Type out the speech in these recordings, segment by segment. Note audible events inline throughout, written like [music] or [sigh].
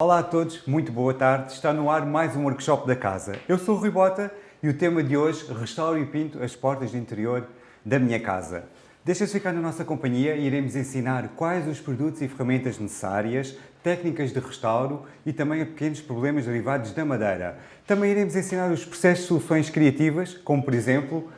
Olá a todos, muito boa tarde. Está no ar mais um workshop da casa. Eu sou o Rui Bota e o tema de hoje, restauro e pinto as portas de interior da minha casa. Deixa-se ficar na nossa companhia e iremos ensinar quais os produtos e ferramentas necessárias, técnicas de restauro e também pequenos problemas derivados da madeira. Também iremos ensinar os processos de soluções criativas, como por exemplo,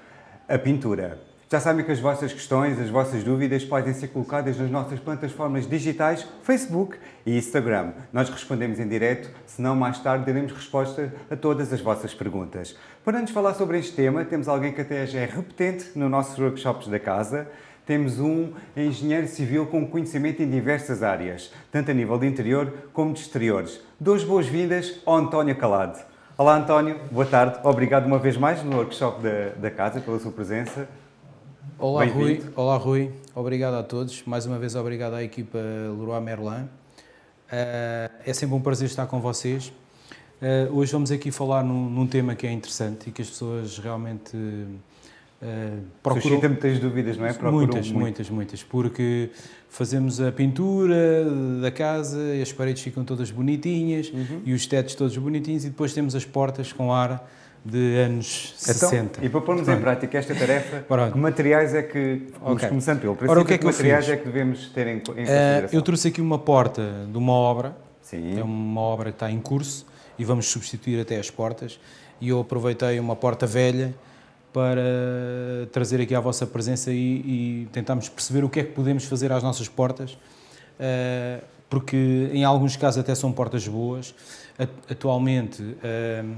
a pintura. Já sabem que as vossas questões, as vossas dúvidas podem ser colocadas nas nossas plataformas digitais, Facebook e Instagram. Nós respondemos em direto, senão mais tarde daremos resposta a todas as vossas perguntas. Para nos falar sobre este tema, temos alguém que até já é repetente nos nossos workshops da casa. Temos um engenheiro civil com conhecimento em diversas áreas, tanto a nível de interior como de exteriores. Duas boas-vindas ao António Calado. Olá António, boa tarde. Obrigado uma vez mais no workshop da, da casa pela sua presença. Olá Rui, olá Rui, obrigado a todos, mais uma vez obrigado à equipa Leroy Merlin. Uh, é sempre um prazer estar com vocês. Uh, hoje vamos aqui falar num, num, tema que é interessante e que as pessoas realmente uh, procuram... Suscita muitas dúvidas, não é? Procuram muitas, muito. muitas, muitas, porque fazemos a pintura da casa e as paredes ficam todas bonitinhas uhum. e os tetos todos bonitinhos e depois temos as portas com ar de anos então, 60. E para pormos em prática esta tarefa, [laughs] que materiais é que, okay. começando pelo princípio, Ora, o que, é que, materiais é que devemos ter em, em consideração? Uh, eu trouxe aqui uma porta de uma obra, Sim. é uma obra que está em curso e vamos substituir até as portas e eu aproveitei uma porta velha para trazer aqui à vossa presença e, e tentarmos perceber o que é que podemos fazer às nossas portas, uh, porque em alguns casos até são portas boas, atualmente uh, eh, eh,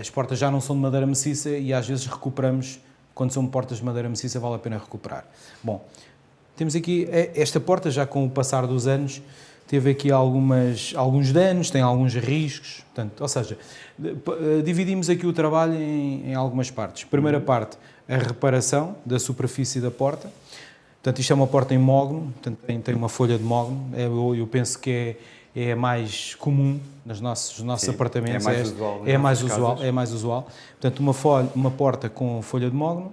as portas já não são de madeira maciça e às vezes recuperamos, quando são portas de madeira maciça vale a pena recuperar. Bom, temos aqui eh, esta porta já com o passar dos anos teve aqui algumas, alguns danos, tem alguns riscos, portanto, ou seja, dividimos aqui o trabalho em, em algumas partes. Primeira parte, a reparação da superfície da porta, portanto isto é uma porta em mogno, portanto tem, tem uma folha de mogno, é, eu, eu penso que é é mais comum nos nossos, nos nossos Sim, apartamentos. É mais usual. É, mais usual, é mais usual. Portanto, uma, folha, uma porta com folha de mogno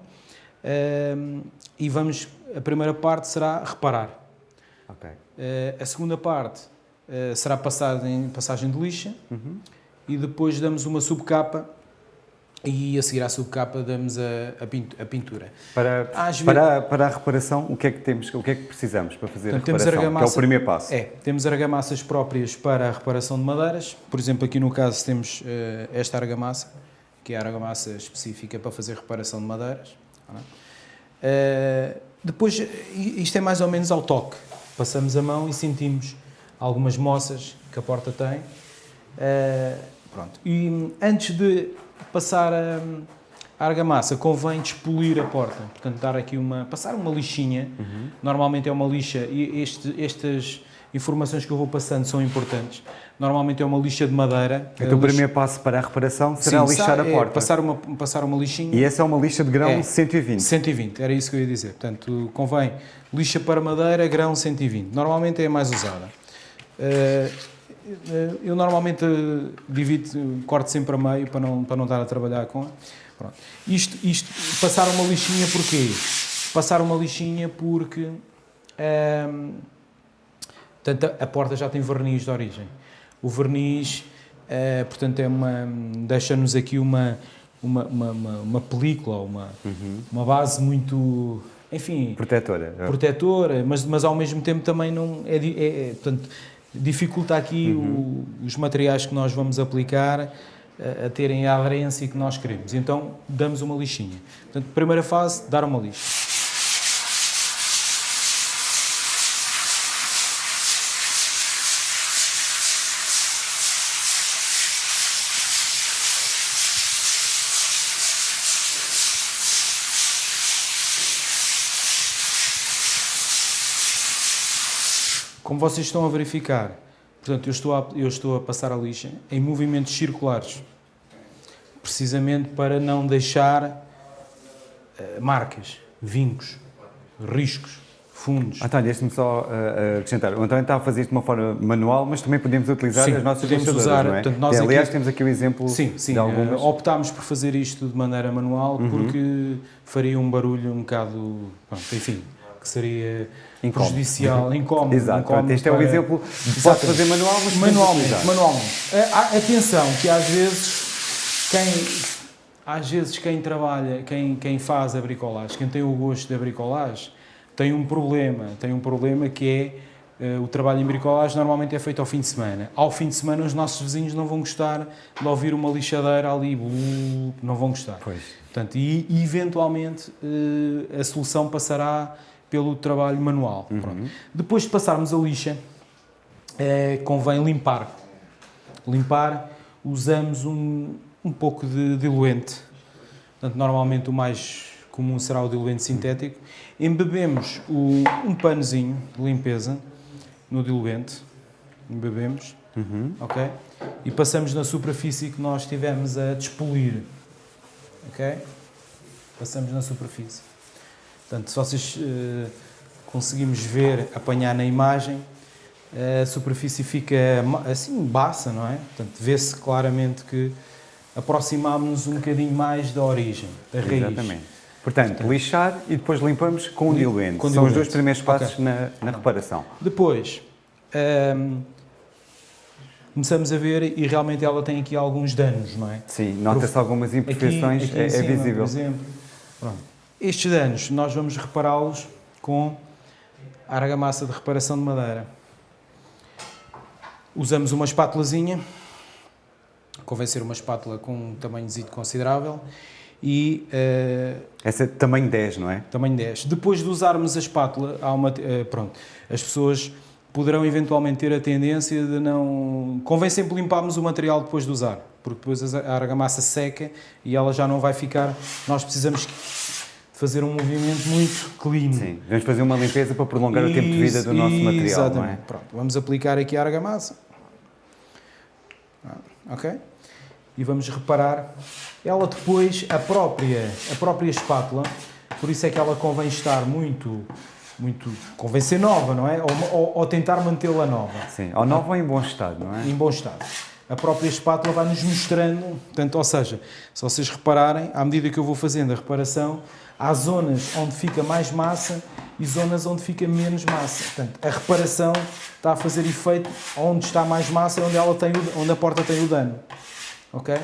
uh, e vamos, a primeira parte será reparar. Okay. Uh, a segunda parte uh, será passada em passagem de lixa uhum. e depois damos uma subcapa e a seguir à subcapa damos a, a pintura. Para, para, para a reparação, o que é que temos, o que é que precisamos para fazer Portanto, a reparação, que é o primeiro passo? É, temos argamassas próprias para a reparação de madeiras, por exemplo, aqui no caso temos uh, esta argamassa, que é a argamassa específica para fazer reparação de madeiras. Uh, depois, isto é mais ou menos ao toque, passamos a mão e sentimos algumas moças que a porta tem. Uh, pronto. E antes de passar a, a argamassa, convém despolir a porta, portanto dar aqui uma, passar uma lixinha, uhum. normalmente é uma lixa, e este, estas informações que eu vou passando são importantes, normalmente é uma lixa de madeira. Então o primeiro passo para a reparação será Sim, lixar a é porta? É passar, uma, passar uma lixinha. E essa é uma lixa de grão é, 120? 120, era isso que eu ia dizer, portanto convém lixa para madeira, grão 120, normalmente é a mais usada. Uh, eu normalmente divido, corto sempre a meio para não, para não estar a trabalhar com. Pronto. Isto, isto, passar uma lixinha porquê? Passar uma lixinha porque ehm, portanto, a porta já tem verniz de origem. O verniz, eh, portanto, é uma, deixa-nos aqui uma, uma, uma, uma, película, uma, uhum. uma base muito, enfim... Protetora. Protetora, mas, mas ao mesmo tempo também não... É, é, é portanto, dificulta aqui uhum. o, os materiais que nós vamos aplicar a, a, terem a aderência que nós queremos. Então, damos uma lixinha. Portanto, primeira fase, dar uma lixa. Como vocês estão a verificar, portanto, eu estou a, eu estou a passar a lixa em movimentos circulares, precisamente para não deixar uh, marcas, vincos, riscos, fundos. António, deixe-me só uh, acrescentar. O António está a fazer isto de uma forma manual, mas também podemos utilizar sim, as nossas lixadoras, usar, não é? Portanto, nós aliás, aqui, temos aqui o exemplo sim, sim, de algumas... Uh, optámos por fazer isto de maneira manual uhum. porque faria um barulho um bocado, pronto, enfim, que seria incómodo. prejudicial, [laughs] incómodo. Exato, incómodo este para... é um exemplo de pode fazer manual, mas manualmente, manualmente. Atenção, que às vezes quem às vezes quem trabalha, quem, quem faz a bricolagem, quem tem o gosto da bricolagem, tem um problema, tem um problema que é Uh, o trabalho em bricolagem normalmente é feito ao fim de semana. Ao fim de semana os nossos vizinhos não vão gostar de ouvir uma lixadeira ali, não vão gostar. Pois. Portanto, e, e eventualmente uh, a solução passará pelo trabalho manual. Uhum. Depois de passarmos a lixa, uh, convém limpar. Limpar, usamos um, um pouco de diluente. Portanto, normalmente o mais comum será o diluente sintético. Embebemos o, um panozinho de limpeza no diluente, embebemos, uhum. ok? E passamos na superfície que nós estivemos a despolir, ok? Passamos na superfície. Portanto, se vocês uh, conseguimos ver, apanhar na imagem, a superfície fica assim, baça, não é? Portanto, vê-se claramente que aproximámos-nos um bocadinho mais da origem, da raiz. Exatamente. Portanto, lixar e depois limpamos com o diluente. Com São diluente. os dois primeiros passos okay. na, na reparação. Depois, um, começamos a ver e realmente ela tem aqui alguns danos, não é? Sim, nota-se algumas imperfeições, aqui, aqui é, é cima, visível. Por exemplo. Pronto. Estes danos, nós vamos repará-los com a argamassa de reparação de madeira. Usamos uma espátulazinha, convém ser uma espátula com um tamanho considerável, e... Uh, Essa é tamanho 10, não é? Tamanho 10. Depois de usarmos a espátula, há uma, uh, pronto, as pessoas poderão eventualmente ter a tendência de não... Convém sempre limparmos o material depois de usar, porque depois a argamassa seca e ela já não vai ficar... Nós precisamos fazer um movimento muito clean. Sim, vamos fazer uma limpeza para prolongar isso, o tempo de vida do nosso material, exatamente. não é? Pronto, vamos aplicar aqui a argamassa. Ok? E vamos reparar ela depois, a própria, a própria espátula, por isso é que ela convém estar muito, muito convém ser nova, não é? Ou, ou, ou tentar mantê-la nova. Sim, ou nova ou em bom estado, não é? Em bom estado. A própria espátula vai nos mostrando, portanto, ou seja, se vocês repararem, à medida que eu vou fazendo a reparação, há zonas onde fica mais massa e zonas onde fica menos massa. Portanto, a reparação está a fazer efeito onde está mais massa e onde, onde a porta tem o dano. Ok?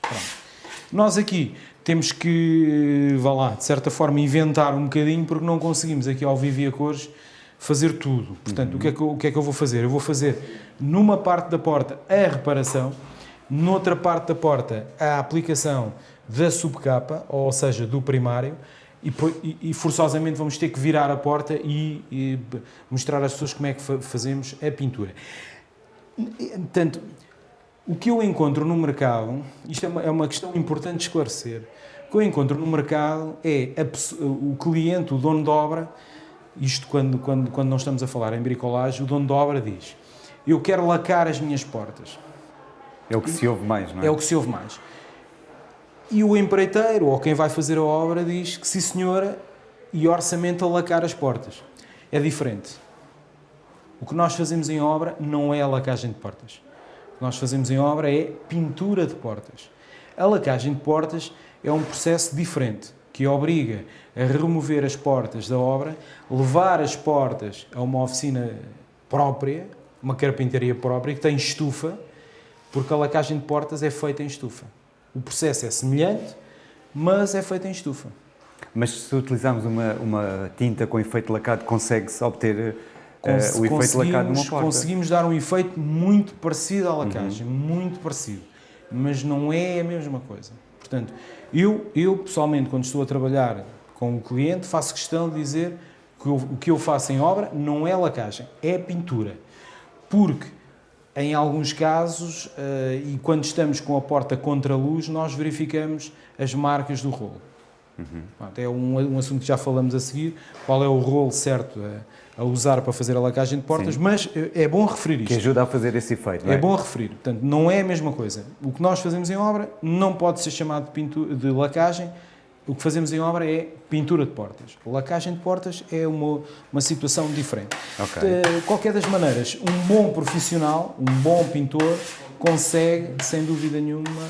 Pronto. Nós aqui temos que, vá lá, de certa forma, inventar um bocadinho, porque não conseguimos aqui ao vivo e a cores fazer tudo. Portanto, uhum. o, que é que eu, o que é que eu vou fazer? Eu vou fazer numa parte da porta a reparação, noutra parte da porta a aplicação da subcapa, ou seja, do primário, e, e, forçosamente vamos ter que virar a porta e, e mostrar às pessoas como é que fazemos a pintura. Portanto, o que eu encontro no mercado, isto é uma, é uma questão importante de esclarecer, o que eu encontro no mercado é a, o cliente, o dono de obra, isto quando, quando, quando não estamos a falar em bricolagem, o dono de obra diz, eu quero lacar as minhas portas. É o que se ouve mais, não é? É o que se ouve mais. E o empreiteiro, ou quem vai fazer a obra, diz que sim senhora, e orçamento a lacar as portas. É diferente. O que nós fazemos em obra não é a lacagem de portas que nós fazemos em obra é pintura de portas. A lacagem de portas é um processo diferente, que obriga a remover as portas da obra, levar as portas a uma oficina própria, uma carpintaria própria, que tem estufa, porque a lacagem de portas é feita em estufa. O processo é semelhante, mas é feito em estufa. Mas se utilizarmos uma, uma tinta com efeito lacado, consegue-se obter Cons uh, o efeito lacado numa porta. Conseguimos dar um efeito muito parecido à lacagem, uhum. muito parecido, mas não é a mesma coisa. Portanto, eu, eu pessoalmente, quando estou a trabalhar com o cliente, faço questão de dizer que eu, o que eu faço em obra não é lacagem, é pintura. Porque, em alguns casos, uh, e quando estamos com a porta contra a luz, nós verificamos as marcas do rolo. Uhum. é um, um assunto que já falamos a seguir, qual é o rolo certo a usar para fazer a lacagem de portas, Sim. mas é bom referir isto. Que ajuda a fazer esse efeito, é? é? bom referir. Portanto, não é a mesma coisa. O que nós fazemos em obra não pode ser chamado de, pintura, de lacagem, o que fazemos em obra é pintura de portas. Lacagem de portas é uma, uma situação diferente. Okay. De qualquer das maneiras, um bom profissional, um bom pintor, consegue, sem dúvida nenhuma,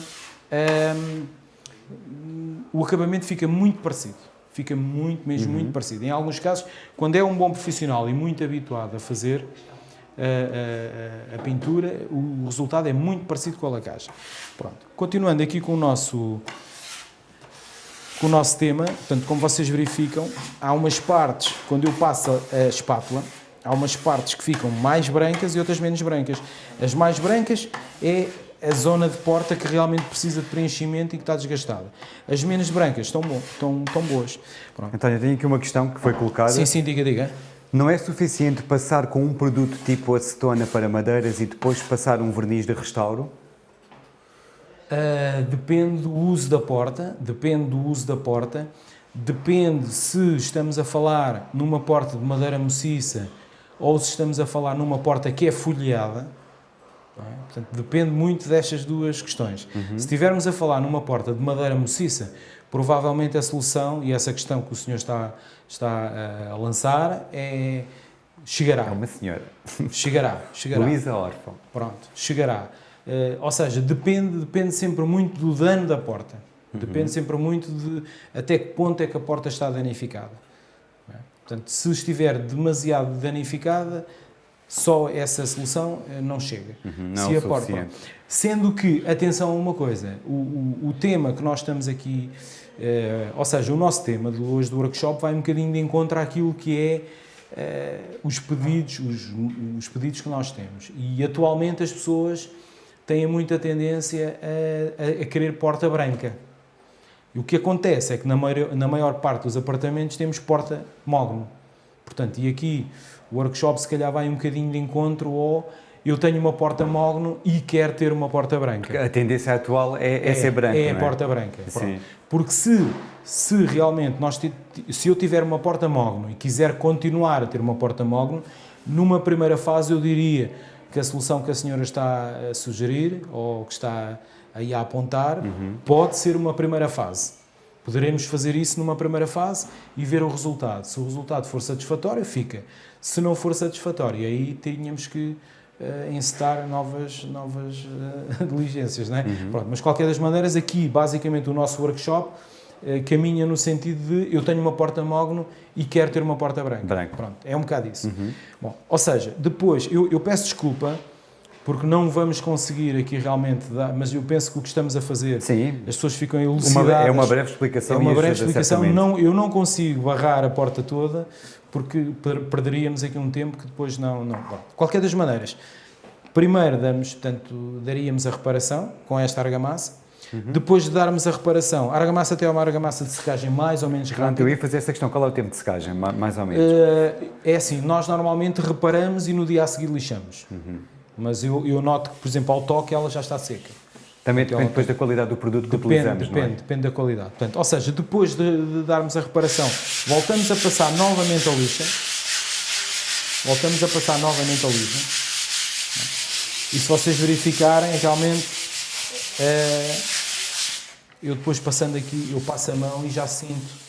um, o acabamento fica muito parecido Fica muito, mesmo uhum. muito parecido. Em alguns casos, quando é um bom profissional e muito habituado a fazer a, a, a pintura, o resultado é muito parecido com a lacagem. Pronto. Continuando aqui com o nosso o nosso tema, portanto, como vocês verificam, há umas partes, quando eu passo a espátula, há umas partes que ficam mais brancas e outras menos brancas. As mais brancas é a zona de porta que realmente precisa de preenchimento e que está desgastada. As menos brancas estão, estão, estão boas. Pronto. Então, eu tenho aqui uma questão que foi colocada. Sim, sim, diga, diga. Não é suficiente passar com um produto tipo acetona para madeiras e depois passar um verniz de restauro? Uh, depende do uso da porta, depende do uso da porta, depende se estamos a falar numa porta de madeira maciça ou se estamos a falar numa porta que é folheada, é? Portanto, depende muito destas duas questões. Uhum. Se estivermos a falar numa porta de madeira maciça, provavelmente a solução, e essa questão que o senhor está, está eh, a lançar, é chegará. É uma senhora. Chegará. chegará. Luísa Orfão. Pronto, chegará. Uh, ou seja, depende, depende sempre muito do dano da porta. Uhum. Depende sempre muito de até que ponto é que a porta está danificada. É? Portanto, se estiver demasiado danificada, só essa solução eh, não chega. Uhum, não se aporta. Sendo que, atenção a uma coisa, o, o, o tema que nós estamos aqui, eh, ou seja, o nosso tema de hoje do workshop vai um bocadinho de encontro àquilo que é eh, os pedidos, os, os, pedidos que nós temos. E atualmente as pessoas têm muita tendência a, a querer porta branca. E o que acontece é que na maior, na maior parte dos apartamentos temos porta mogno. Portanto, e aqui o workshop se calhar vai um bocadinho de encontro ou eu tenho uma porta mogno e quero ter uma porta branca. A tendência atual é, é, é ser branca, É a é? porta branca. Porque se, se realmente nós, se eu tiver uma porta mogno e quiser continuar a ter uma porta mogno, numa primeira fase eu diria que a solução que a senhora está a sugerir ou que está aí a apontar uhum. pode ser uma primeira fase. Poderemos fazer isso numa primeira fase e ver o resultado. Se o resultado for satisfatório, fica. Se não for satisfatório, aí tínhamos que uh, encetar novas, novas uh, [laughs] diligências. Não é? Uhum. Pronto, mas, de qualquer das maneiras, aqui, basicamente, o nosso workshop caminha no sentido de eu tenho uma porta mogno e quero ter uma porta branca. Branco. Pronto, é um bocado isso. Uhum. Bom, ou seja, depois, eu, eu peço desculpa porque não vamos conseguir aqui realmente dar, mas eu penso que o que estamos a fazer, Sim. as pessoas ficam elucidadas. Uma, é uma breve explicação. É uma breve explicação. Não, eu não consigo barrar a porta toda, porque perderíamos aqui um tempo que depois não... não. Bom, qualquer das maneiras, primeiro damos, portanto, daríamos a reparação com esta argamassa, Uhum. Depois de darmos a reparação, a argamassa tem uma argamassa de secagem mais ou menos rápida. Eu ia fazer essa questão, qual é o tempo de secagem, mais ou menos? Uh, é assim, nós normalmente reparamos e no dia a seguir lixamos. Uhum. Mas eu, eu noto que, por exemplo, ao toque ela já está seca. Também depende depois da qualidade do produto que depende, utilizamos, depende, é? Depende da qualidade. Portanto, ou seja, depois de, de, darmos a reparação, voltamos a passar novamente a lixa. Voltamos a passar novamente a lixa. E se vocês verificarem, realmente, é, eu depois passando aqui, eu passo a mão e já sinto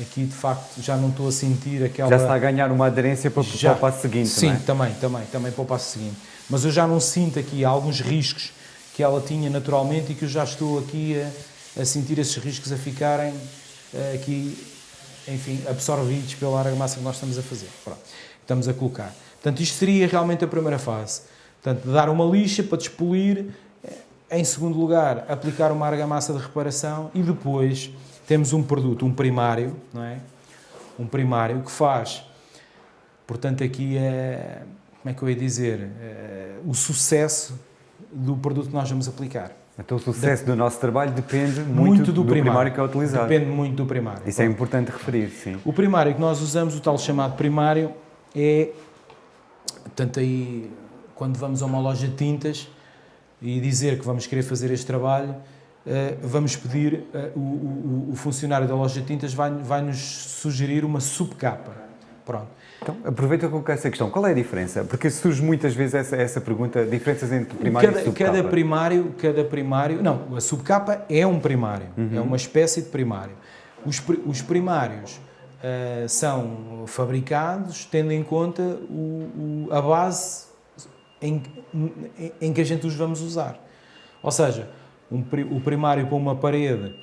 Aqui, de facto, já não estou a sentir aquela... Já está a ganhar uma aderência para, já, para o passo seguinte, Sim, é? também, também, também para o passo seguinte. Mas eu já não sinto aqui alguns riscos que ela tinha naturalmente e que eu já estou aqui a, a sentir esses riscos a ficarem uh, aqui, enfim, absorvidos pela argamassa que nós estamos a fazer. Pronto, estamos a colocar. Portanto, isto seria realmente a primeira fase. Portanto, dar uma lixa para despolir, eh, em segundo lugar, aplicar uma argamassa de reparação e depois temos um produto, um primário, não é? Um primário que faz, portanto, aqui é, como é que eu ia dizer, é, o sucesso do produto que nós vamos aplicar. Então o sucesso do nosso trabalho depende muito, muito do, do primário. primário. que é utilizado. Depende muito do primário. Isso é importante referir, sim. O primário que nós usamos, o tal chamado primário, é, portanto, aí, quando vamos a uma loja de tintas e dizer que vamos querer fazer este trabalho, eh, vamos pedir, eh, o, o, o, funcionário da loja de tintas vai, vai nos sugerir uma subcapa. Pronto. Então, aproveita com essa questão. Qual é a diferença? Porque surge muitas vezes essa, essa pergunta, diferenças entre primário cada, e subcapa. Cada primário, cada primário... Não, a subcapa é um primário. Uhum. É uma espécie de primário. Os, os primários uh, são fabricados tendo em conta o, o, a base em, em, em que a gente os vamos usar. Ou seja, um, o primário para uma parede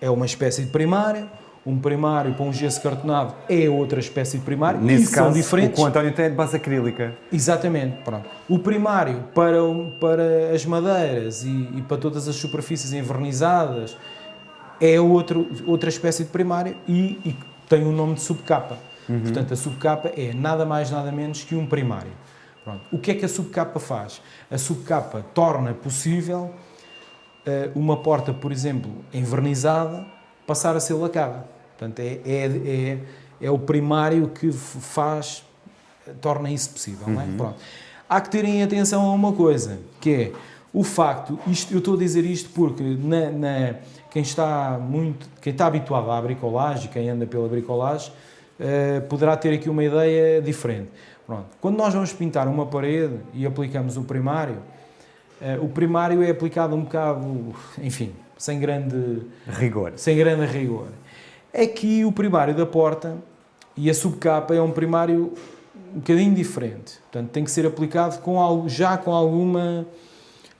é uma espécie de primário, um primário para um gesso cartonado é outra espécie de primário Nesse e caso, são diferentes. o que o António tem é de base acrílica. Exatamente, pronto. O primário para, para as madeiras e, e para todas as superfícies envernizadas é outro, outra espécie de primário e, e tem o nome de subcapa. Uhum. Portanto, a subcapa é nada mais nada menos que um primário. Pronto. O que é que a subcapa faz? A subcapa torna possível uh, uma porta, por exemplo, envernizada, passar a ser lacada. Portanto, é, é, é, é o primário que faz, torna isso possível. Uhum. Não é? Uhum. Pronto. Há que terem atenção a uma coisa, que é o facto, isto, eu estou a dizer isto porque na, na, quem está muito, quem está habituado à bricolagem, quem anda pela bricolagem, uh, poderá ter aqui uma ideia diferente. Pronto. Quando nós vamos pintar uma parede e aplicamos o primário, uh, o primário é aplicado um bocado, enfim, sem grande rigor. Sem grande rigor. Aqui o primário da porta e a subcapa é um primário um bocadinho diferente. Portanto, tem que ser aplicado com algo, já com alguma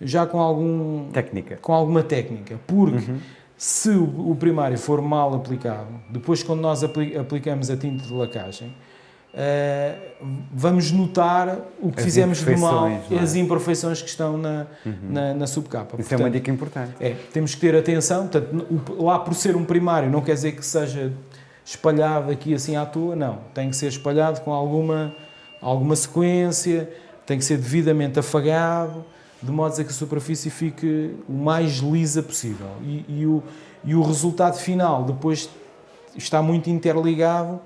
já com algum técnica. Com alguma técnica, porque uhum. se o, primário for mal aplicado, depois quando nós apli aplicamos a tinta de lacagem, Uh, vamos notar o que as fizemos de mal, é? as imperfeições que estão na, uhum. na, na, subcapa. Isso portanto, é uma dica importante. É, temos que ter atenção, portanto, lá por ser um primário não quer dizer que seja espalhado aqui assim à toa, não. Tem que ser espalhado com alguma, alguma sequência, tem que ser devidamente afagado, de modo a que a superfície fique o mais lisa possível. E, e, o, e o resultado final depois está muito interligado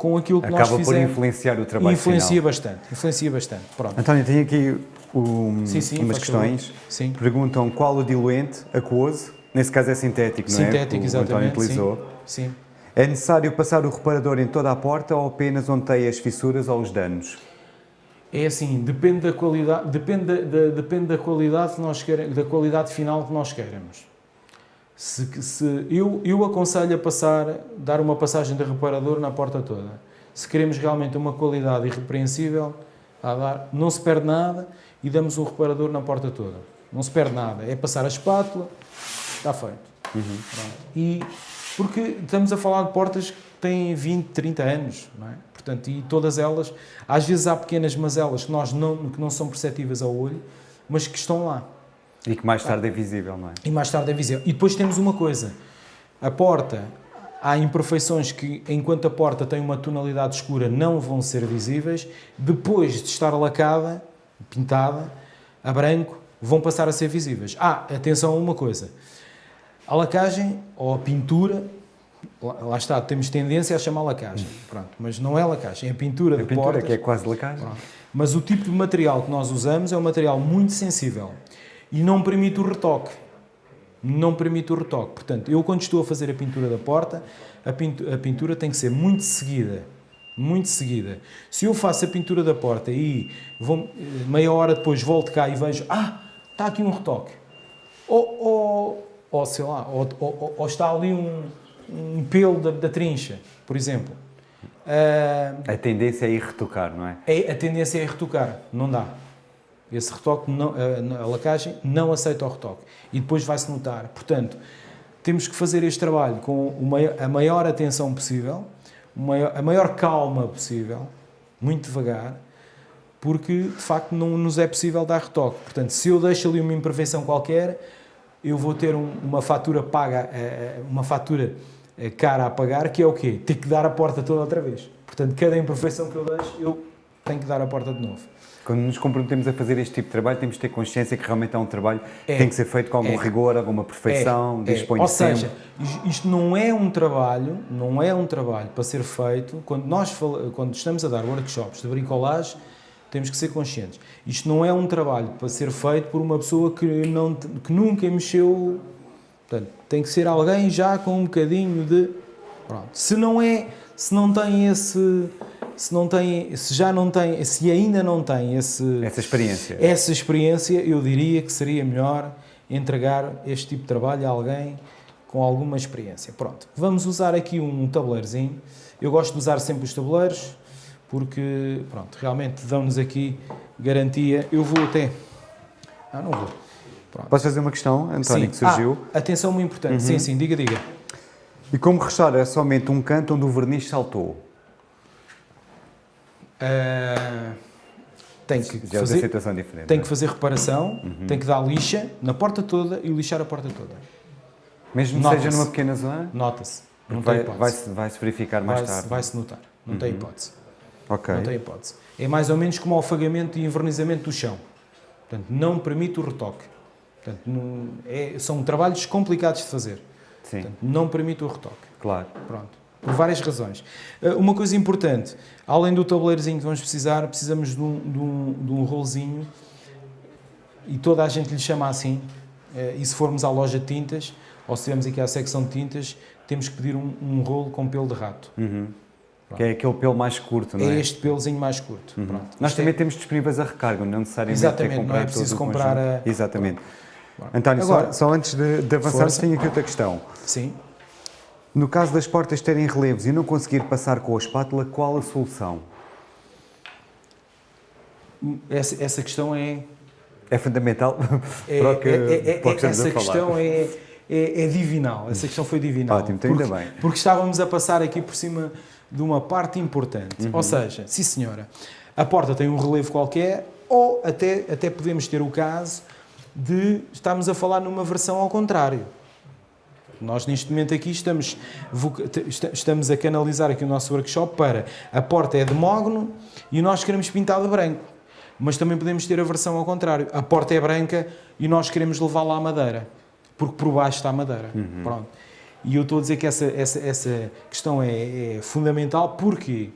com aquilo que Acaba nós fizemos. Acaba por influenciar o trabalho influencia final. bastante, influencia bastante. Pronto. António, tenho aqui um, sim, sim, umas questões. Sim. Perguntam qual o diluente aquoso, nesse caso é sintético, não é? Sintético, exatamente. O António utilizou. Sim. sim. É necessário passar o reparador em toda a porta ou apenas onde tem as fissuras ou os danos? É assim, depende da qualidade, depende da, da depende da qualidade que nós queremos, da qualidade final que nós queremos. Se, se, eu, eu aconselho a passar, dar uma passagem de reparador na porta toda. Se queremos realmente uma qualidade irrepreensível, a dar, não se perde nada e damos um reparador na porta toda. Não se perde nada. É passar a espátula, está feito. Uhum. E porque estamos a falar de portas que têm 20, 30 anos, não é? Portanto, e todas elas, às vezes há pequenas mazelas que, nós não, que não são perceptíveis ao olho, mas que estão lá. E que mais tarde é visível, não é? E mais tarde é visível. E depois temos uma coisa: a porta, há imperfeições que, enquanto a porta tem uma tonalidade escura, não vão ser visíveis. Depois de estar lacada, pintada, a branco, vão passar a ser visíveis. Ah, atenção a uma coisa: a lacagem ou a pintura. Lá está, temos tendência a chamar lacagem, pronto, mas não é lacagem, é pintura a de pintura, portas. que é quase lacagem. Pronto. Mas o tipo de material que nós usamos é um material muito sensível e não permite o retoque. Não permite o retoque. Portanto, eu quando estou a fazer a pintura da porta, a pintura, a pintura tem que ser muito seguida. Muito seguida. Se eu faço a pintura da porta e vou, meia hora depois volto cá e vejo, ah, está aqui um retoque. Ou, ou, ou sei lá, ou, ou, ou está ali um, um pelo da, da trincha, por exemplo. Uh, a tendência é ir retocar, não é? é? A tendência é ir retocar, não dá. Esse retoque, não, a, lacagem não aceita o retoque. E depois vai-se notar. Portanto, temos que fazer este trabalho com a maior atenção possível, a maior calma possível, muito devagar, porque de facto não nos é possível dar retoque. Portanto, se eu deixo ali uma imperfeição qualquer, eu vou ter uma fatura paga, eh, eh, uma fatura eh, cara a pagar, que é o quê? Ter que dar a porta toda outra vez. Portanto, cada imperfeição que eu deixo, eu tenho que dar a porta de novo. Quando nos comprometemos a fazer este tipo de trabalho, temos de ter consciência que realmente é um trabalho é, que tem que ser feito com algum é, rigor, alguma perfeição, é, dispõe é. Ou seja, isto não é um trabalho, não é um trabalho para ser feito, quando nós quando estamos a dar workshops de bricolagem, temos que ser conscientes. Isto não é um trabalho para ser feito por uma pessoa que, não, que nunca mexeu. Portanto, tem que ser alguém já com um bocadinho de. Pronto. Se não é, se não tem esse se não tem, se já não tem, se ainda não tem esse, essa experiência, essa experiência, eu diria que seria melhor entregar este tipo de trabalho a alguém com alguma experiência. Pronto, vamos usar aqui um tabuleirozinho. Eu gosto de usar sempre os tabuleiros porque, pronto, realmente dão-nos aqui garantia. Eu vou até... Ah, não vou. Pronto. Posso fazer uma questão, António, sim. que surgiu? Ah, atenção muito importante. Uhum. Sim, sim, diga, diga. E como restaurar é somente um canto onde o verniz saltou? Uh, tem que Já fazer, situação diferente, tem é? que fazer reparação, uhum. tem que dar lixa na porta toda e lixar a porta toda. Mesmo que seja numa pequena zona? Nota-se. Não vai, vai-se vai verificar mais vai tarde? Vai-se notar. Não uhum. tem hipótese. Não tem hipótese. É mais ou menos como o afagamento e envernizamento do chão. Portanto, não permite o retoque. Portanto, não, é, são trabalhos complicados de fazer. Sim. Portanto, não permite o retoque. Claro. Pronto. Por várias razões. Eh, uma coisa importante, além do tabuleirozinho que vamos precisar, precisamos de um, de um, de um rolozinho e toda a gente lhe chama assim. Eh, e se formos à loja de tintas, ou se estivermos aqui à secção de tintas, temos que pedir um, um rolo com pelo de rato. Uhum. Que é aquele pelo mais curto, não é? É este pelozinho mais curto. Uhum. Nós Isto também é... temos disponíveis a recarga, não necessariamente Exatamente, ter que comprar não é preciso comprar a... Exatamente. Pronto. António, Agora, só, só, antes de, de avançar, tenho aqui outra questão. Sim. No caso das portas terem relevos e não conseguir passar com a espátula, qual a solução? Essa, essa questão é... É fundamental é, para o que, é, é, para o que Essa questão é, é, é, divinal, essa questão foi divinal. Ótimo, então ainda bem. Porque estávamos a passar aqui por cima de uma parte importante. Uhum. Ou seja, sim senhora, a porta tem um relevo qualquer ou até, até podemos ter o caso de estarmos a falar numa versão ao contrário. Nós, neste momento aqui, estamos, estamos a canalizar aqui o nosso workshop para a porta é de mogno e nós queremos pintar de branco. Mas também podemos ter a versão ao contrário. A porta é branca e nós queremos levá-la à madeira. Porque por baixo está a madeira. Uhum. Pronto. E eu estou a dizer que essa, essa, essa questão é, é fundamental. Porquê?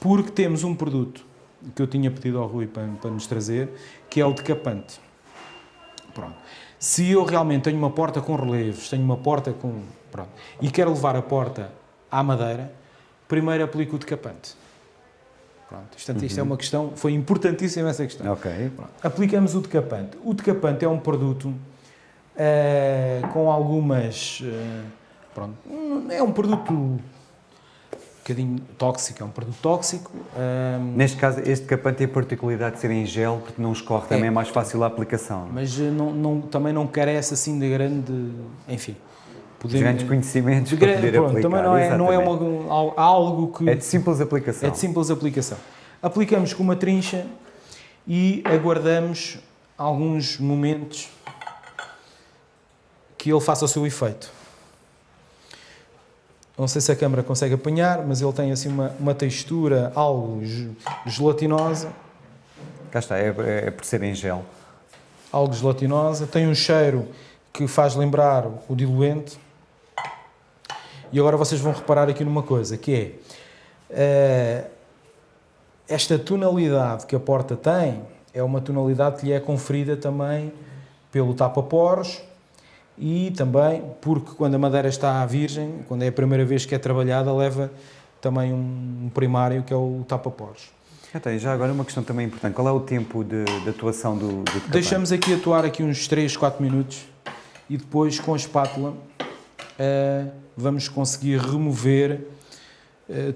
Porque temos um produto que eu tinha pedido ao Rui para, para nos trazer, que é o decapante. Pronto. Se eu realmente tenho uma porta com relevos, tenho uma porta com... Pronto, e quero levar a porta à madeira, primeiro aplico o decapante. Pronto, isto, uhum. isto é uma questão, foi importantíssima essa questão. Ok. Pronto, aplicamos o decapante. O decapante é um produto uh, com algumas... Uh, pronto, é um produto bocadinho tóxico, é um produto tóxico. Um... Neste caso, este capante tem a particularidade de ser em gel, porque não escorre, também é, é mais fácil a aplicação. Mas eh, não, não, também não carece assim de grande, enfim... Podemos, grandes conhecimentos de para poder pronto, aplicar. Também não é, não é uma, algo que... É de simples aplicação. É de simples aplicação. Aplicamos com uma trincha e aguardamos alguns momentos que ele faça o seu efeito. Não sei se a câmera consegue apanhar, mas ele tem assim uma, uma textura algo gelatinosa. Cá está, é, é por ser em gel. Algo gelatinosa, tem um cheiro que faz lembrar o diluente. E agora vocês vão reparar aqui numa coisa, que é uh, esta tonalidade que a porta tem é uma tonalidade que lhe é conferida também pelo tapa-poros e também porque quando a madeira está virgem, quando é a primeira vez que é trabalhada, leva também um primário que é o tapa-poros. Até, já agora uma questão também importante, qual é o tempo de, de atuação do, do Deixamos aqui atuar aqui uns 3, 4 minutos e depois com a espátula uh, vamos conseguir remover uh,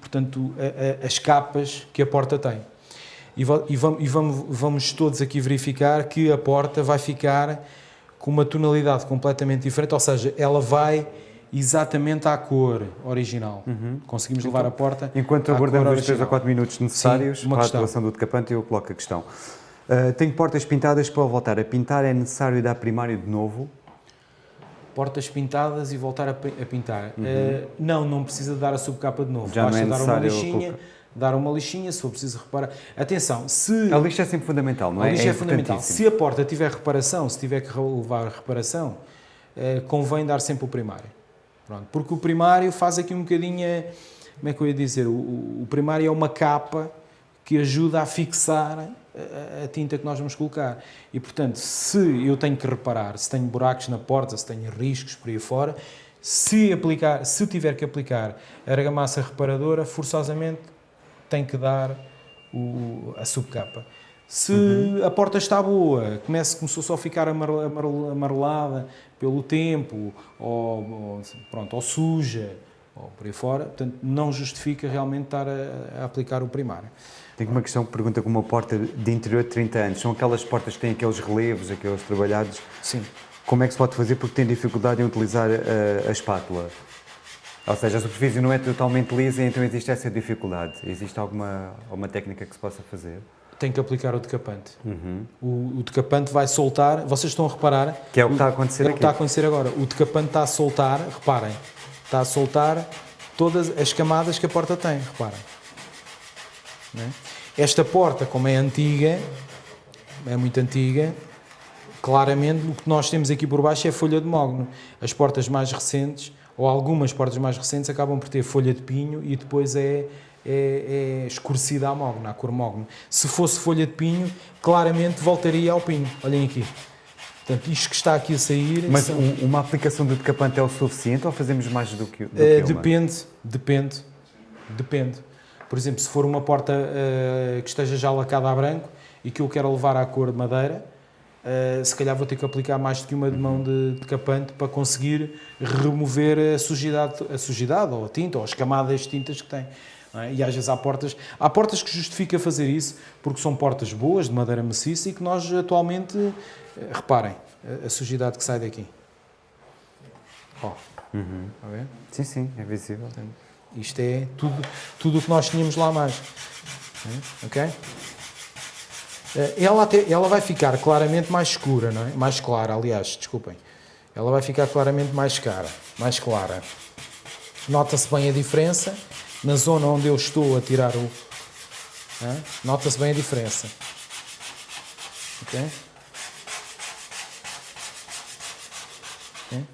portanto, a, a, as capas que a porta tem. E, e, vamos, e vamos, vamos todos aqui verificar que a porta vai ficar com uma tonalidade completamente diferente, ou seja, ela vai exatamente à cor original. Uhum. Conseguimos então, levar a porta Enquanto aguardamos os 3 a 4 minutos necessários Sim, para a atuação do decapante, eu coloco a questão. Uh, tenho portas pintadas, para voltar a pintar é necessário dar primário de novo? Portas pintadas e voltar a, pintar. Uhum. Uh, não, não precisa dar a subcapa de novo. Já Basta não é dar uma lixinha, dar uma lixinha, se for preciso reparar. Atenção, se... A lixa é sempre fundamental, não é? A lixa é, é fundamental. Se a porta tiver reparação, se tiver que levar reparação, eh, convém dar sempre o primário. Pronto, porque o primário faz aqui um bocadinho, como é que eu ia dizer, o, o primário é uma capa que ajuda a fixar a, a, tinta que nós vamos colocar. E, portanto, se eu tenho que reparar, se tenho buracos na porta, se tenho riscos por aí fora, se, aplicar, se tiver que aplicar argamassa reparadora, forçosamente tem que dar o, a subcapa. Se uhum. a porta está boa, começa, começou só a ficar amarelada pelo tempo, ou, ou, pronto, ou suja, ou por aí fora, portanto, não justifica realmente estar a, a aplicar o primário. Tenho uma questão que pergunta com uma porta de interior de 30 anos. São aquelas portas que têm aqueles relevos, aqueles trabalhados? Sim. Como é que se pode fazer porque tem dificuldade em utilizar a, a espátula? Ou seja, a superfície não é totalmente lisa, então existe essa dificuldade. Existe alguma, alguma técnica que se possa fazer? Tem que aplicar o decapante. Uhum. O, o, decapante vai soltar, vocês estão a reparar... Que é o que está a acontecer é aqui. o que está a acontecer agora. O decapante está a soltar, reparem, está a soltar todas as camadas que a porta tem, reparem. É? Esta porta, como é antiga, é muito antiga, claramente o que nós temos aqui por baixo é folha de mogno. As portas mais recentes ou algumas portas mais recentes acabam por ter folha de pinho e depois é, é, é escurecida a mogno, a cor mogno. Se fosse folha de pinho, claramente voltaria ao pinho. Olhem aqui. Portanto, isto que está aqui a sair... Mas são... uma aplicação de decapante é o suficiente ou fazemos mais do que, do uh, que Depende, depende, depende. Por exemplo, se for uma porta uh, que esteja já lacada a branco e que eu quero levar à cor de madeira, Uh, se calhar vou ter que aplicar mais do que uma de mão de, de capante para conseguir remover a sujidade, a sujidade ou a tinta ou as camadas de tintas que tem. É? E às vezes há portas, há portas que justifica fazer isso porque são portas boas, de madeira maciça e que nós atualmente, uh, reparem, a, a, sujidade que sai daqui. Oh. Uhum. Sim, sim, é visível. Isto é tudo, tudo o que nós tínhamos lá mais. Ok? Eh, ela, até, ela vai ficar claramente mais escura, não é? Mais clara, aliás, desculpem. Ela vai ficar claramente mais cara, mais clara. Nota-se bem a diferença na zona onde eu estou a tirar o... Nota-se bem a diferença. Ok? okay?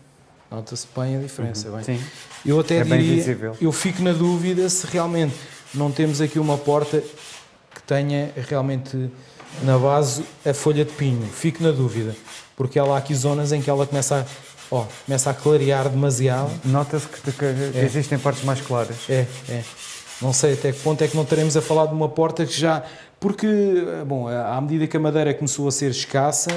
Nota-se bem a diferença. Uhum. Bem. Sim. Eu até é diria, eu fico na dúvida se realmente não temos aqui uma porta que tenha realmente na base a folha de pinho. Fico na dúvida, porque há lá aqui zonas em que ela começa a, ó, começa a clarear demasiado. Nota-se que, que é. existem partes mais claras. É, é. Não sei até que ponto é que não teremos a falar de uma porta que já... Porque, bom, à medida que a madeira começou a ser escassa,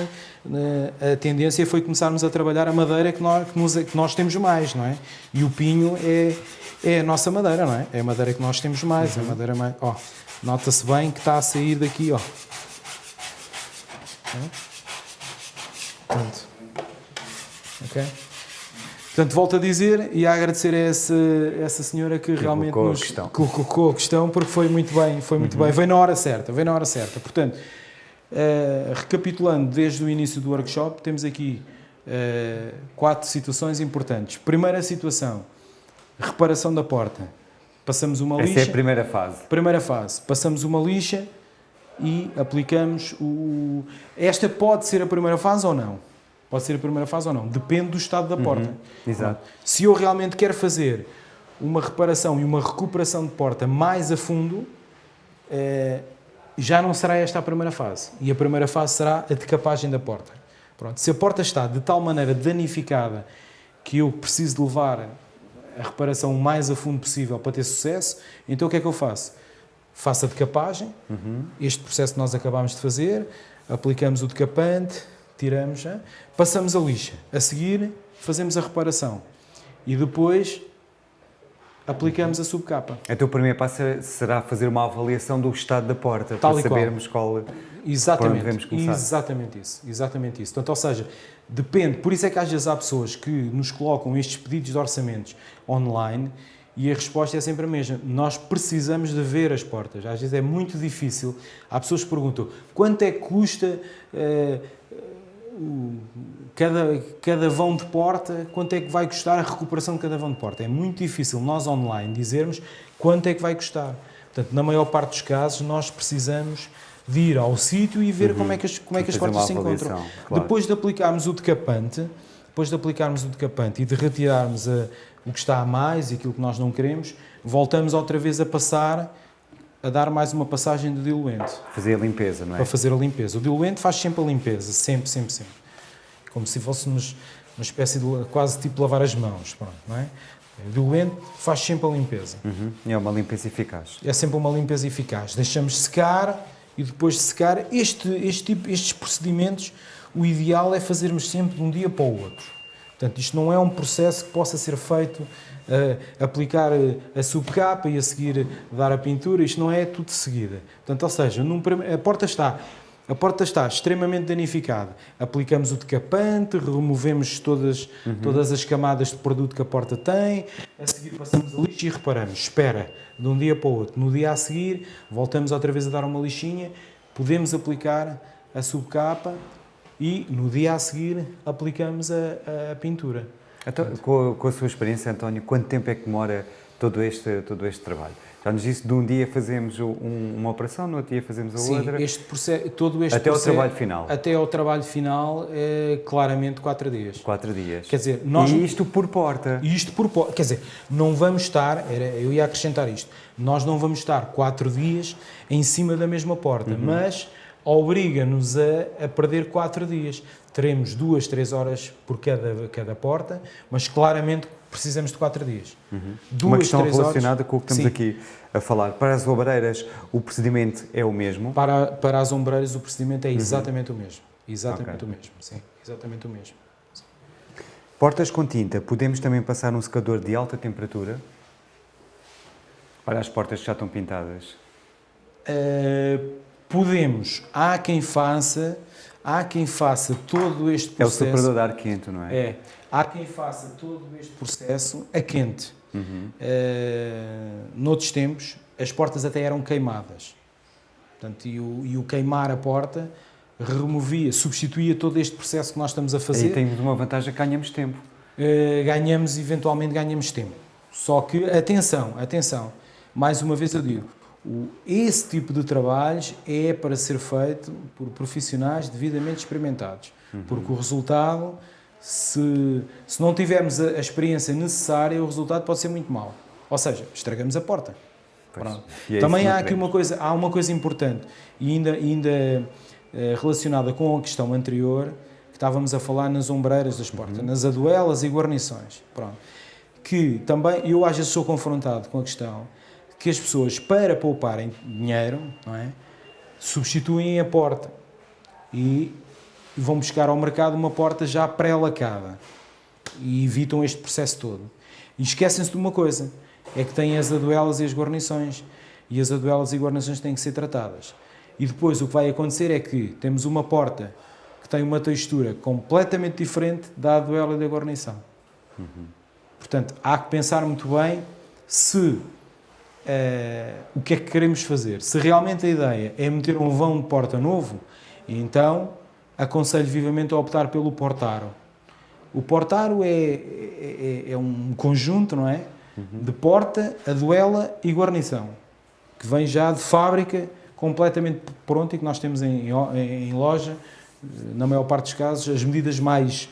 eh, a tendência foi começarmos a trabalhar a madeira que nós, que nos, que nós temos mais, não é? E o pinho é, é a nossa madeira, não é? É a madeira que nós temos mais, uhum. a madeira mais... Ó, nota-se bem que está a sair daqui, ó. Pronto. Ok? Portanto, volto a dizer e a agradecer a essa, essa senhora que, que realmente colocou nos a questão. colocou a questão, porque foi muito bem, foi muito uhum. bem. Veio na hora certa, veio na hora certa. Portanto, uh, recapitulando desde o início do workshop, temos aqui uh, quatro situações importantes. Primeira situação, reparação da porta. Passamos uma lixa. Essa é a primeira fase. Primeira fase. Passamos uma lixa, e aplicamos o... Esta pode ser a primeira fase ou não. Pode ser a primeira fase ou não. Depende do estado da porta. Uhum, exato. Se eu realmente quero fazer uma reparação e uma recuperação de porta mais a fundo, eh, já não será esta a primeira fase. E a primeira fase será a decapagem da porta. Pronto. Se a porta está de tal maneira danificada que eu preciso levar a reparação o mais a fundo possível para ter sucesso, então o que é que eu faço? Faça decapagem, uhum. este processo que nós acabámos de fazer, aplicamos o decapante, tiramos, passamos a lixa. A seguir, fazemos a reparação. E depois aplicamos a subcapa. Então o primeiro passo será fazer uma avaliação do estado da porta, Tal para sabermos qual, exatamente, devemos começar. Exatamente isso, exatamente isso. Portanto, ou seja, depende, por isso é que às vezes há pessoas que nos colocam estes pedidos de orçamentos online e a resposta é sempre a mesma. Nós precisamos de ver as portas. Às vezes é muito difícil. Há pessoas que perguntam quanto é que custa uh, cada, cada vão de porta, quanto é que vai custar a recuperação de cada vão de porta. É muito difícil nós online dizermos quanto é que vai custar. Portanto, na maior parte dos casos, nós precisamos de ir ao sítio e ver uhum. como é que as, como é que as portas se encontram. Claro. Depois de aplicarmos o decapante, depois de aplicarmos o decapante e de retirarmos a o que está a mais e aquilo que nós não queremos, voltamos outra vez a passar, a dar mais uma passagem de diluente. Fazer a limpeza, não é? Para fazer a limpeza. O diluente faz sempre a limpeza, sempre, sempre, sempre. Como se fôssemos uma espécie de quase tipo lavar as mãos, pronto, não é? O diluente faz sempre a limpeza. Uhum. É uma limpeza eficaz. É sempre uma limpeza eficaz. Deixamos secar e depois de secar, este, este tipo, estes procedimentos, o ideal é fazermos sempre de um dia para o outro. Portanto, isto não é um processo que possa ser feito, uh, aplicar eh, a subcapa e a seguir dar a pintura, isto não é tudo de seguida. Portanto, ou seja, num, a porta está A porta está extremamente danificada. Aplicamos o decapante, removemos todas, uhum. todas as camadas de produto que a porta tem, a seguir passamos a lixo e reparamos. Espera, de um dia para o outro. No dia a seguir, voltamos outra vez a dar uma lixinha, podemos aplicar a subcapa e no dia a seguir aplicamos a, a pintura. Então, com, a, com a sua experiência, António, quanto tempo é que demora todo este, todo este trabalho? Já nos disse, de um dia fazemos um, uma operação, no outro dia fazemos a Sim, outra. Este processo, todo este até processo, ao trabalho final. Até ao trabalho final, é claramente quatro dias. Quatro dias. Quer dizer, nós, e isto por porta. Isto por porta. Quer dizer, não vamos estar, era, eu ia acrescentar isto, nós não vamos estar quatro dias em cima da mesma porta, uhum. mas obriga-nos a, a, perder quatro dias. Teremos duas, três horas por cada, cada porta, mas claramente precisamos de quatro dias. Uhum. Duas, Uma questão relacionada horas, com o que estamos sim. aqui a falar. Para as ombreiras, o procedimento é o mesmo? Para, para as ombreiras, o procedimento é uhum. exatamente uhum. o mesmo. Exatamente okay. o mesmo, sim. Exatamente o mesmo. Sim. Portas com tinta, podemos também passar um secador de alta temperatura? Para as portas que já estão pintadas? Uh, podemos. Há quem faça, há quem faça todo este processo. É o separador de ar quente, não é? É. Há quem faça todo este processo a quente. Uhum. Uh, noutros tempos, as portas até eram queimadas. Portanto, e o, e o queimar a porta removia, substituía todo este processo que nós estamos a fazer. E temos uma vantagem que ganhamos tempo. Uh, ganhamos, eventualmente, ganhamos tempo. Só que, atenção, atenção, mais uma vez eu digo, esse tipo de trabalhos é para ser feito por profissionais devidamente experimentados, uhum. porque o resultado, se, se não tivermos a, a, experiência necessária, o resultado pode ser muito mau. Ou seja, estragamos a porta. É Também há aqui uma coisa, há uma coisa importante, e ainda, ainda eh, relacionada com a questão anterior, que estávamos a falar nas ombreiras das portas, uhum. nas aduelas e guarnições. Pronto. Que também, eu às vezes sou confrontado com a questão que as pessoas, para pouparem dinheiro, não é? substituem a porta e vão buscar ao mercado uma porta já pré-lacada e evitam este processo todo. E esquecem-se de uma coisa, é que têm as aduelas e as guarnições, e as aduelas e guarnições têm que ser tratadas. E depois o que vai acontecer é que temos uma porta que tem uma textura completamente diferente da aduela e da guarnição. Uhum. Portanto, há que pensar muito bem se uh, o que é que queremos fazer. Se realmente a ideia é meter um vão de porta novo, então aconselho vivamente a optar pelo portaro. O portaro é, é, é um conjunto, não é? Uhum. De porta, aduela e guarnição, que vem já de fábrica, completamente pronto e que nós temos em, em loja, na maior parte dos casos, as medidas mais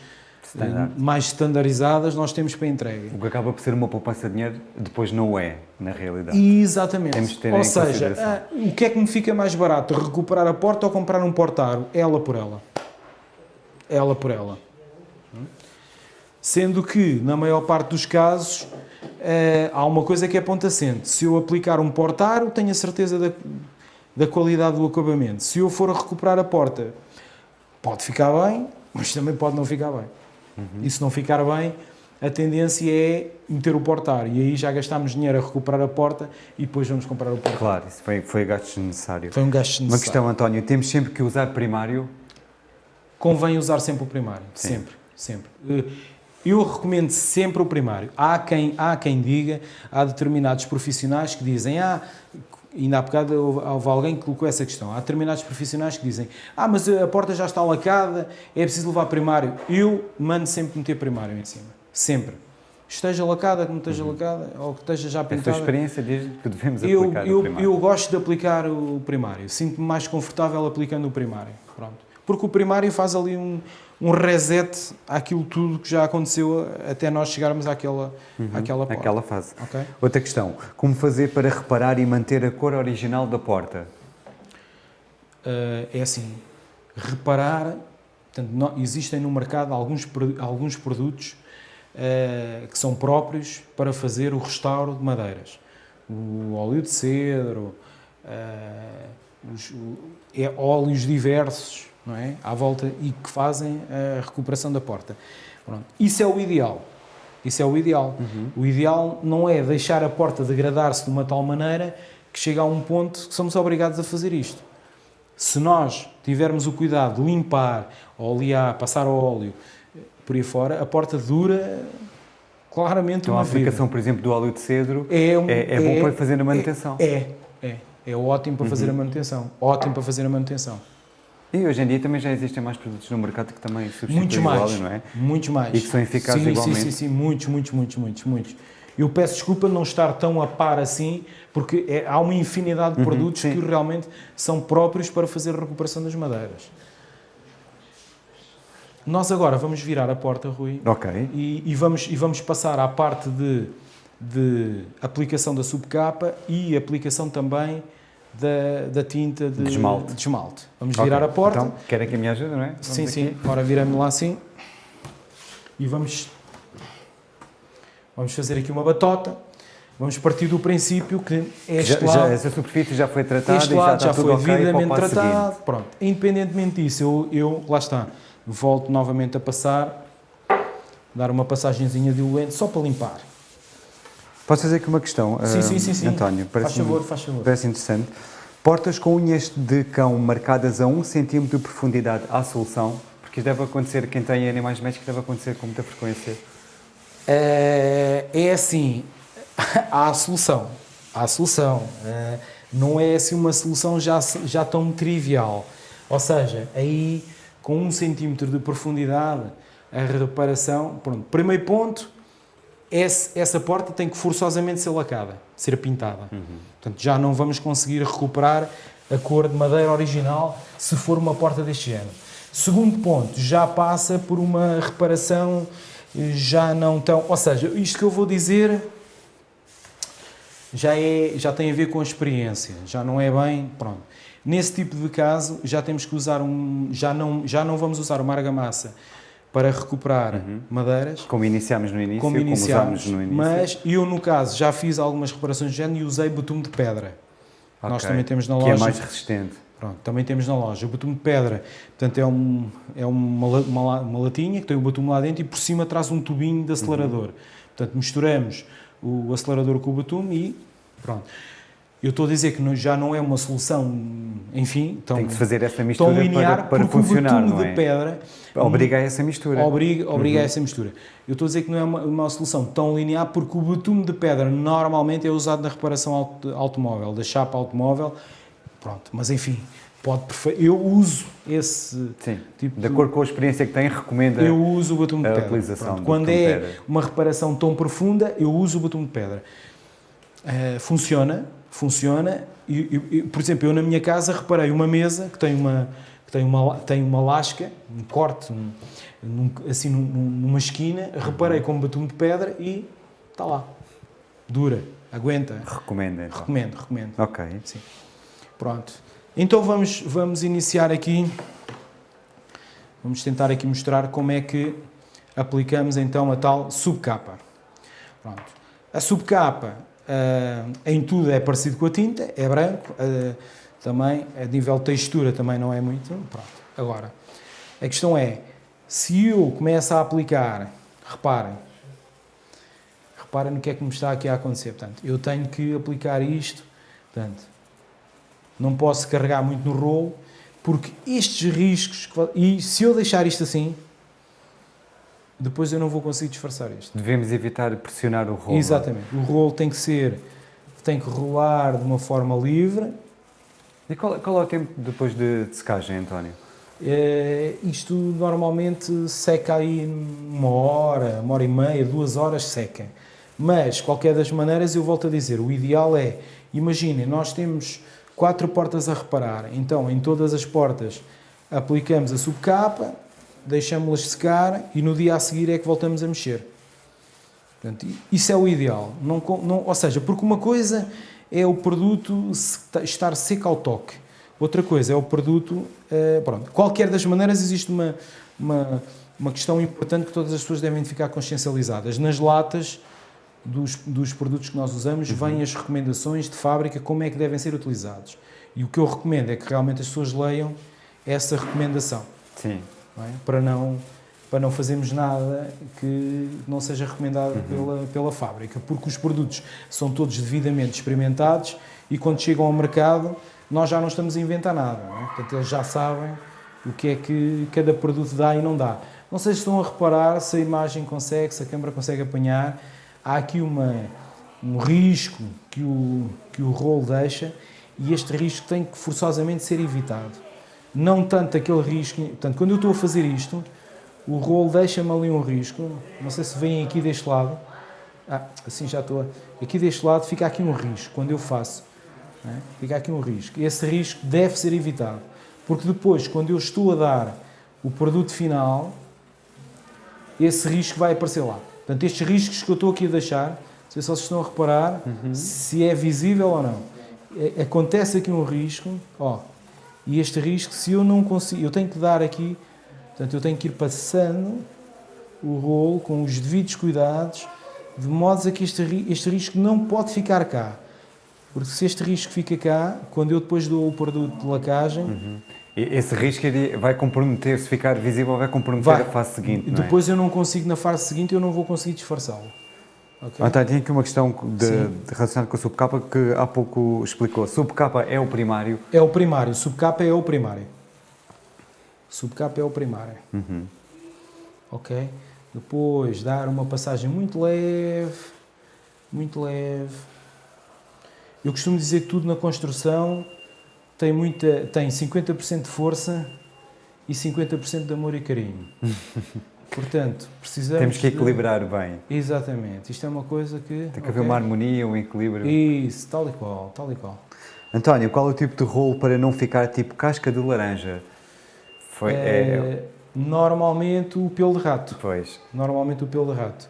Standard. mais standardizadas nós temos para entrega. O que acaba por ser uma poupança de dinheiro, depois não é, na realidade. Exatamente. Temos de ter ou seja, ah, o que é que me fica mais barato? Recuperar a porta ou comprar um portaro? Ela por ela. Ela por ela. Sendo que, na maior parte dos casos, ah, há uma coisa que é ponto assente. Se eu aplicar um portaro, tenho a certeza da, da qualidade do acabamento. Se eu for a recuperar a porta, pode ficar bem, mas também pode não ficar bem. Uhum. E se não ficar bem, a tendência é meter o portar. E aí já gastámos dinheiro a recuperar a porta e depois vamos comprar o portar. Claro, isso foi, foi gasto desnecessário. Foi um gasto desnecessário. Uma questão, António, temos sempre que usar primário? Convém usar sempre o primário. Sim. Sempre, sempre. Eh, eu recomendo sempre o primário. Há quem, há quem diga, há determinados profissionais que dizem ah, ainda há bocado houve alguém que colocou essa questão. Há determinados profissionais que dizem ah, mas a porta já está lacada, é preciso levar primário. Eu mando sempre meter primário em cima. Sempre. Esteja lacada, que não esteja uhum. lacada, ou que esteja já pintada. A tua experiência diz que devemos eu, aplicar eu, o primário. Eu gosto de aplicar o primário. Sinto-me mais confortável aplicando o primário. Pronto. Porque o primário faz ali um, um reset àquilo tudo que já aconteceu até nós chegarmos àquela, uhum, àquela porta. Àquela fase. Okay? Outra questão, como fazer para reparar e manter a cor original da porta? Uh, é assim, reparar, portanto, não, existem no mercado alguns, alguns produtos uh, que são próprios para fazer o restauro de madeiras. O óleo de cedro, uh, os, o, é, óleos diversos, não é? à volta e que fazem a recuperação da porta. Pronto. Isso é o ideal. Isso é o ideal. Uhum. O ideal não é deixar a porta degradar-se de uma tal maneira que chega a um ponto que somos obrigados a fazer isto. Se nós tivermos o cuidado de limpar, olear, passar o óleo por aí fora, a porta dura claramente então, uma a aplicação, vida. por exemplo, do óleo de cedro é, um, é, é bom é, para fazer a manutenção. É, é, é, ótimo para fazer uhum. a manutenção. Ótimo para fazer a manutenção. E hoje em dia também já existem mais produtos no mercado que também substituem muitos mais, não é? Muitos mais. E que são eficazes sim, igualmente. Sim, sim, sim, muitos, muitos, muitos, muitos, muitos. Eu peço desculpa não estar tão a par assim, porque é, há uma infinidade de uhum, produtos uhum, que realmente são próprios para fazer a recuperação das madeiras. Nós agora vamos virar a porta, Rui, Ok. e, e, vamos, e vamos passar à parte de, de aplicação da subcapa e aplicação também da, da tinta de, de, esmalte. de, esmalte. Vamos okay. virar a porta. Então, quer aqui a minha ajuda, não é? Vamos sim, aqui. sim. Ora, viramos lá assim. E vamos, vamos fazer aqui uma batota. Vamos partir do princípio que este já, lado... Já, essa superfície já foi tratada este lado já, já foi okay devidamente tratado. Seguinte. Pronto. Independentemente disso, eu, eu, lá está, volto novamente a passar, dar uma passagenzinha diluente só para limpar. Posso fazer aqui uma questão, sim, uh, sim, sim, sim. António? Parece faz favor, faz favor. Parece interessante. Portas com unhas de cão marcadas a 1 cm de profundidade à solução, porque deve acontecer, quem tem animais médicos deve acontecer com muita frequência. É, é assim, [laughs] há a solução, há a solução. É, não é assim uma solução já, já tão trivial. Ou seja, aí com 1 cm de profundidade, a reparação, pronto, primeiro ponto, essa porta tem que forçosamente ser lacada, ser pintada. Uhum. Portanto, já não vamos conseguir recuperar a cor de madeira original se for uma porta deste género. Segundo ponto, já passa por uma reparação já não tão... Ou seja, isto que eu vou dizer já, é, já tem a ver com a experiência, já não é bem... Pronto. Nesse tipo de caso, já temos que usar um... Já não, já não vamos usar uma argamassa para recuperar uhum. madeiras. Como iniciámos no início, como, iniciámos, como no início. Mas eu, no caso, já fiz algumas reparações de género e usei betume de pedra. Okay. Nós também temos na loja. Que é mais resistente. Pronto, também temos na loja. O betume de pedra, portanto, é, um, é uma, uma, uma latinha que tem o betume lá dentro e por cima traz um tubinho de acelerador. Uhum. Portanto, misturamos o acelerador com o betume e pronto. Eu estou a dizer que já não é uma solução, enfim, tão, Tem que fazer essa mistura linear para, para funcionar, não é? de pedra obriga a essa mistura. Obriga, obriga uhum. a essa mistura. Eu estou a dizer que não é uma, uma, solução tão linear porque o betume de pedra normalmente é usado na reparação auto, automóvel, da chapa automóvel, pronto, mas enfim, pode eu uso esse Sim, tipo de acordo com a experiência que tem, recomenda eu uso o betume de pedra. utilização pronto, quando é uma reparação tão profunda, eu uso o betume de pedra. Uh, funciona, funciona. E, e, por exemplo, eu na minha casa reparei uma mesa que tem uma, que tem uma, tem uma lasca, um corte, um, num, assim num, numa esquina, reparei com um batom de pedra e está lá. Dura, aguenta. Recomenda. Então. Recomendo, recomendo. Ok. Sim. Pronto. Então vamos, vamos iniciar aqui, vamos tentar aqui mostrar como é que aplicamos então a tal subcapa. Pronto. A subcapa em tudo é parecido com a tinta, é branco, uh, também a nível de textura também não é muito. Pronto. Agora, a questão é, se eu começo a aplicar, reparem, reparem no que é que me está aqui a acontecer. Portanto, eu tenho que aplicar isto, portanto, não posso carregar muito no rolo, porque estes riscos, e se eu deixar isto assim, depois eu não vou conseguir disfarçar isto. Devemos evitar pressionar o rolo. Exatamente. O rolo tem que ser, tem que rolar de uma forma livre. E qual, qual é o tempo depois de, de secagem, António? É, isto normalmente seca aí uma hora, uma hora e meia, duas horas seca. Mas, qualquer das maneiras, eu volto a dizer, o ideal é, imaginem, nós temos quatro portas a reparar, então em todas as portas aplicamos a subcapa, deixamos-las secar e no dia a seguir é que voltamos a mexer. Portanto, isso é o ideal. Não, não, ou seja, porque uma coisa é o produto estar seco ao toque. Outra coisa é o produto... Uh, pronto, qualquer das maneiras existe uma, uma, uma questão importante que todas as pessoas devem ficar consciencializadas. Nas latas dos, dos produtos que nós usamos uhum. vêm as recomendações de fábrica como é que devem ser utilizados. E o que eu recomendo é que realmente as pessoas leiam essa recomendação. Sim não é? para não para não fazermos nada que não seja recomendado uhum. pela, pela fábrica, porque os produtos são todos devidamente experimentados e quando chegam ao mercado nós já não estamos a inventar nada. É? Portanto, eles já sabem o que é que cada produto dá e não dá. Não sei se estão a reparar se a imagem consegue, se a câmera consegue apanhar. Há aqui uma, um risco que o, que o rolo deixa e este risco tem que forçosamente ser evitado. Não tanto aquele risco. Portanto, quando eu estou a fazer isto, o rolo deixa-me ali um risco. Não sei se vem aqui deste lado. Ah, assim já estou. Aqui deste lado fica aqui um risco quando eu faço. É? Fica aqui um risco. Esse risco deve ser evitado. Porque depois, quando eu estou a dar o produto final, esse risco vai aparecer lá. Portanto, estes riscos que eu estou aqui a deixar, não sei se vocês estão a reparar, uhum. se é visível ou não. É, acontece aqui um risco, ó, e este risco, se eu não consigo, eu tenho que dar aqui, portanto, eu tenho que ir passando o rolo com os devidos cuidados, de modo a que este, este risco não pode ficar cá. Porque se este risco fica cá, quando eu depois dou o produto de lacagem... Uhum. Esse risco vai comprometer, se ficar visível, vai comprometer vai. a fase seguinte, Depois é? eu não consigo, na fase seguinte, eu não vou conseguir disfarçá-lo. Okay. Ah, tá, tinha aqui uma questão de, de relacionada com a subcapa que há pouco explicou. Subcapa é o primário? É o primário, subcapa é o primário. Subcapa é o primário. Uhum. Ok? Depois dar uma passagem muito leve, muito leve. Eu costumo dizer que tudo na construção tem, muita, tem 50% de força e 50% de amor e carinho. [laughs] Portanto, precisamos. Temos que equilibrar de... bem. Exatamente. Isto é uma coisa que. Tem que okay. haver uma harmonia, um equilíbrio. Isso, tal e qual, tal e qual. António, qual é o tipo de rolo para não ficar tipo casca de laranja? Foi, é... É... Normalmente o pelo de rato. Pois. Normalmente o pelo de rato.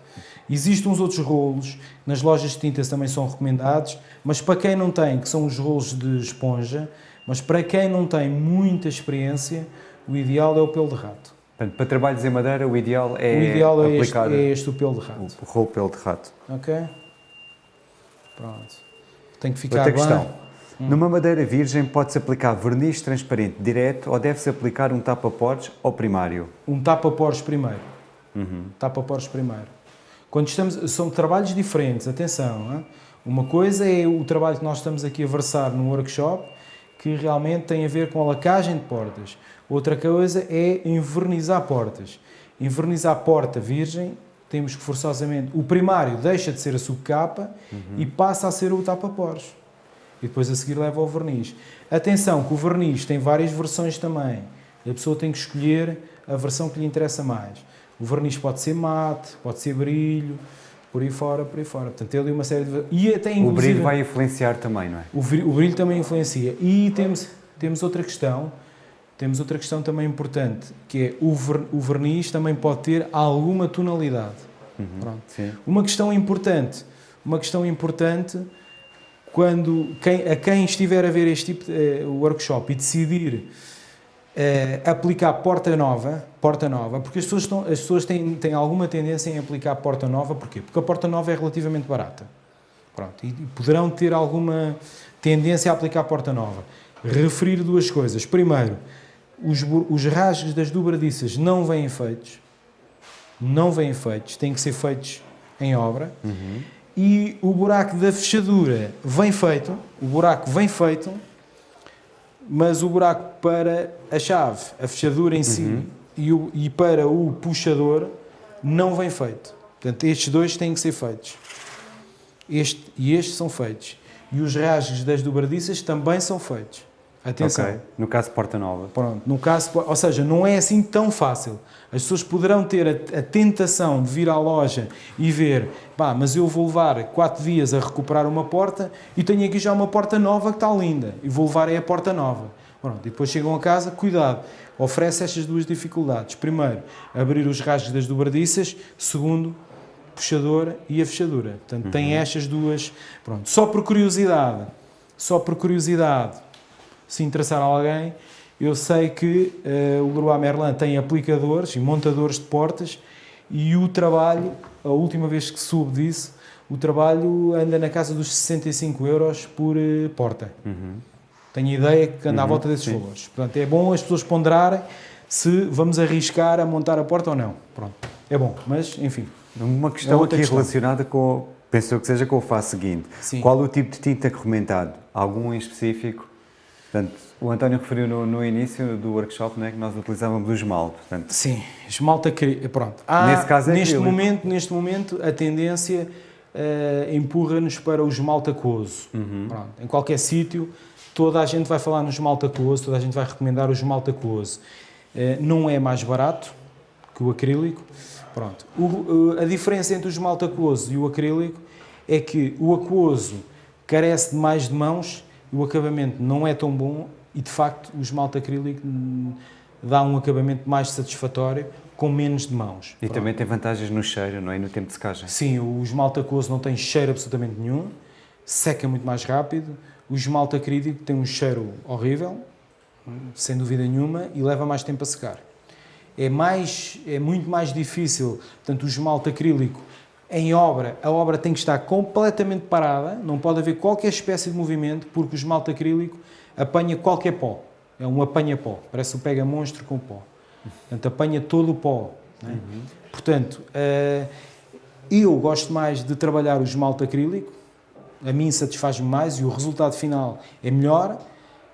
Existem uns outros rolos, nas lojas de tintas também são recomendados, mas para quem não tem, que são os rolos de esponja, mas para quem não tem muita experiência, o ideal é o pelo de rato. Portanto, para trabalhos em madeira, o ideal é o ideal é aplicar este, é este o pelo de rato. O rolo pelo de rato. Ok? Pronto. Tem que ficar Outra bem. questão. Hum. Numa madeira virgem pode-se aplicar verniz transparente direto ou deve-se aplicar um tapa-poros ou primário? Um tapa-poros primeiro. Uhum. Tapa-poros primeiro. Quando estamos, são trabalhos diferentes, atenção. Hein? Uma coisa é o trabalho que nós estamos aqui a versar no workshop, que realmente tem a ver com a lacagem de portas. Outra coisa é envernizar portas. Envernizar porta virgem, temos que forçosamente... O primário deixa de ser a subcapa uhum. e passa a ser o tapa-poros. E depois a seguir leva ao verniz. Atenção que o verniz tem várias versões também. A pessoa tem que escolher a versão que lhe interessa mais. O verniz pode ser mate, pode ser brilho, por aí fora, por aí fora. Portanto, tem ali uma série de... E até, o brilho vai influenciar também, não é? O brilho, o brilho também influencia. E temos, temos outra questão temos outra questão também importante, que é o, ver, o verniz também pode ter alguma tonalidade. Uhum, uma questão importante, uma questão importante quando quem, a quem estiver a ver este tipo de uh, workshop e decidir uh, aplicar porta nova, porta nova, porque as pessoas, estão, as pessoas têm, têm alguma tendência em aplicar porta nova, porquê? Porque a porta nova é relativamente barata. Pronto, e, e poderão ter alguma tendência a aplicar porta nova. Referir duas coisas. Primeiro, os, os rasgos das dobradiças não vêm feitos, não vêm feitos, têm que ser feitos em obra. Uhum. E o buraco da fechadura vem feito, o buraco vem feito, mas o buraco para a chave, a fechadura em si uhum. e, o, e para o puxador não vem feito. Portanto, estes dois têm que ser feitos. Este e este são feitos. E os rasgos das dobradiças também são feitos. Atenção. Okay. No caso Porta Nova. Pronto, no caso, ou seja, não é assim tão fácil. As pessoas poderão ter a, a, tentação de vir à loja e ver, pá, mas eu vou levar 4 dias a recuperar uma porta e tenho aqui já uma porta nova que está linda e vou levar é a porta nova. Pronto, e depois chegam a casa, cuidado, oferece estas duas dificuldades. Primeiro, abrir os rasgos das dobradiças. Segundo, puxador e a fechadura. Portanto, uhum. tem estas duas. Pronto, só por curiosidade, só por curiosidade, se interessar a alguém, eu sei que uh, o Leroy Merlin tem aplicadores e montadores de portas e o trabalho, a última vez que soube disso, o trabalho anda na casa dos 65 euros por uh, porta. Uhum. Tenho ideia que anda uhum, à volta desses sim. valores. Portanto, é bom as pessoas ponderarem se vamos arriscar a montar a porta ou não. Pronto, é bom, mas enfim. Uma questão é aqui questão. relacionada com, penso que seja com o fato seguinte. Sim. Qual o tipo de tinta recomendado? Algum em específico? Portanto, o António referiu no, no início do workshop né, que nós utilizávamos o esmalte. Portanto, Sim, esmalte acrílico. Pronto. Há, nesse caso é neste momento, neste momento, a tendência uh, empurra-nos para o esmalte aquoso. Uhum. Pronto. Em qualquer sítio, toda a gente vai falar no esmalte aquoso, toda a gente vai recomendar o esmalte aquoso. Uh, não é mais barato que o acrílico. Pronto. O, uh, a diferença entre o esmalte aquoso e o acrílico é que o aquoso carece de mais de mãos o acabamento não é tão bom e, de facto, o esmalte acrílico dá um acabamento mais satisfatório com menos de mãos. E Pronto. também tem vantagens no cheiro, não é? no tempo de secagem? Sim, o esmalte aquoso não tem cheiro absolutamente nenhum, seca muito mais rápido. O esmalte acrílico tem um cheiro horrível, sem dúvida nenhuma, e leva mais tempo a secar. É, mais, é muito mais difícil, portanto, o esmalte acrílico em obra, a obra tem que estar completamente parada, não pode haver qualquer espécie de movimento, porque o esmalte acrílico apanha qualquer pó. É um apanha-pó, parece o pega-monstro com pó. Portanto, apanha todo o pó. É? Uhum. Portanto, uh, eu gosto mais de trabalhar o esmalte acrílico, a mim satisfaz-me mais e o resultado final é melhor,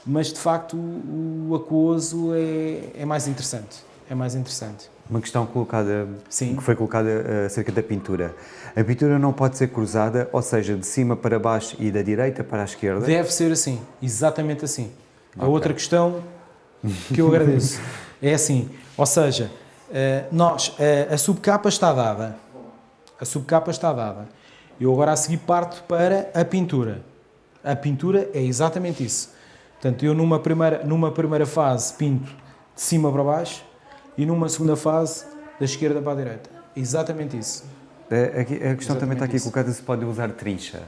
mas de facto o, o aquoso é, é mais interessante. É mais interessante. Uma questão colocada, Sim. que foi colocada uh, acerca da pintura. A pintura não pode ser cruzada, ou seja, de cima para baixo e da direita para a esquerda? Deve ser assim, exatamente assim. Okay. A outra questão que eu agradeço [laughs] é assim, ou seja, uh, nós, uh, a subcapa está dada, a subcapa está dada. Eu agora a seguir parto para a pintura. A pintura é exatamente isso. Portanto, eu numa primeira, numa primeira fase pinto de cima para baixo, e numa segunda fase da esquerda para a direita. Exatamente isso. É, aqui, a questão Exatamente também está aqui isso. colocada se pode usar trincha.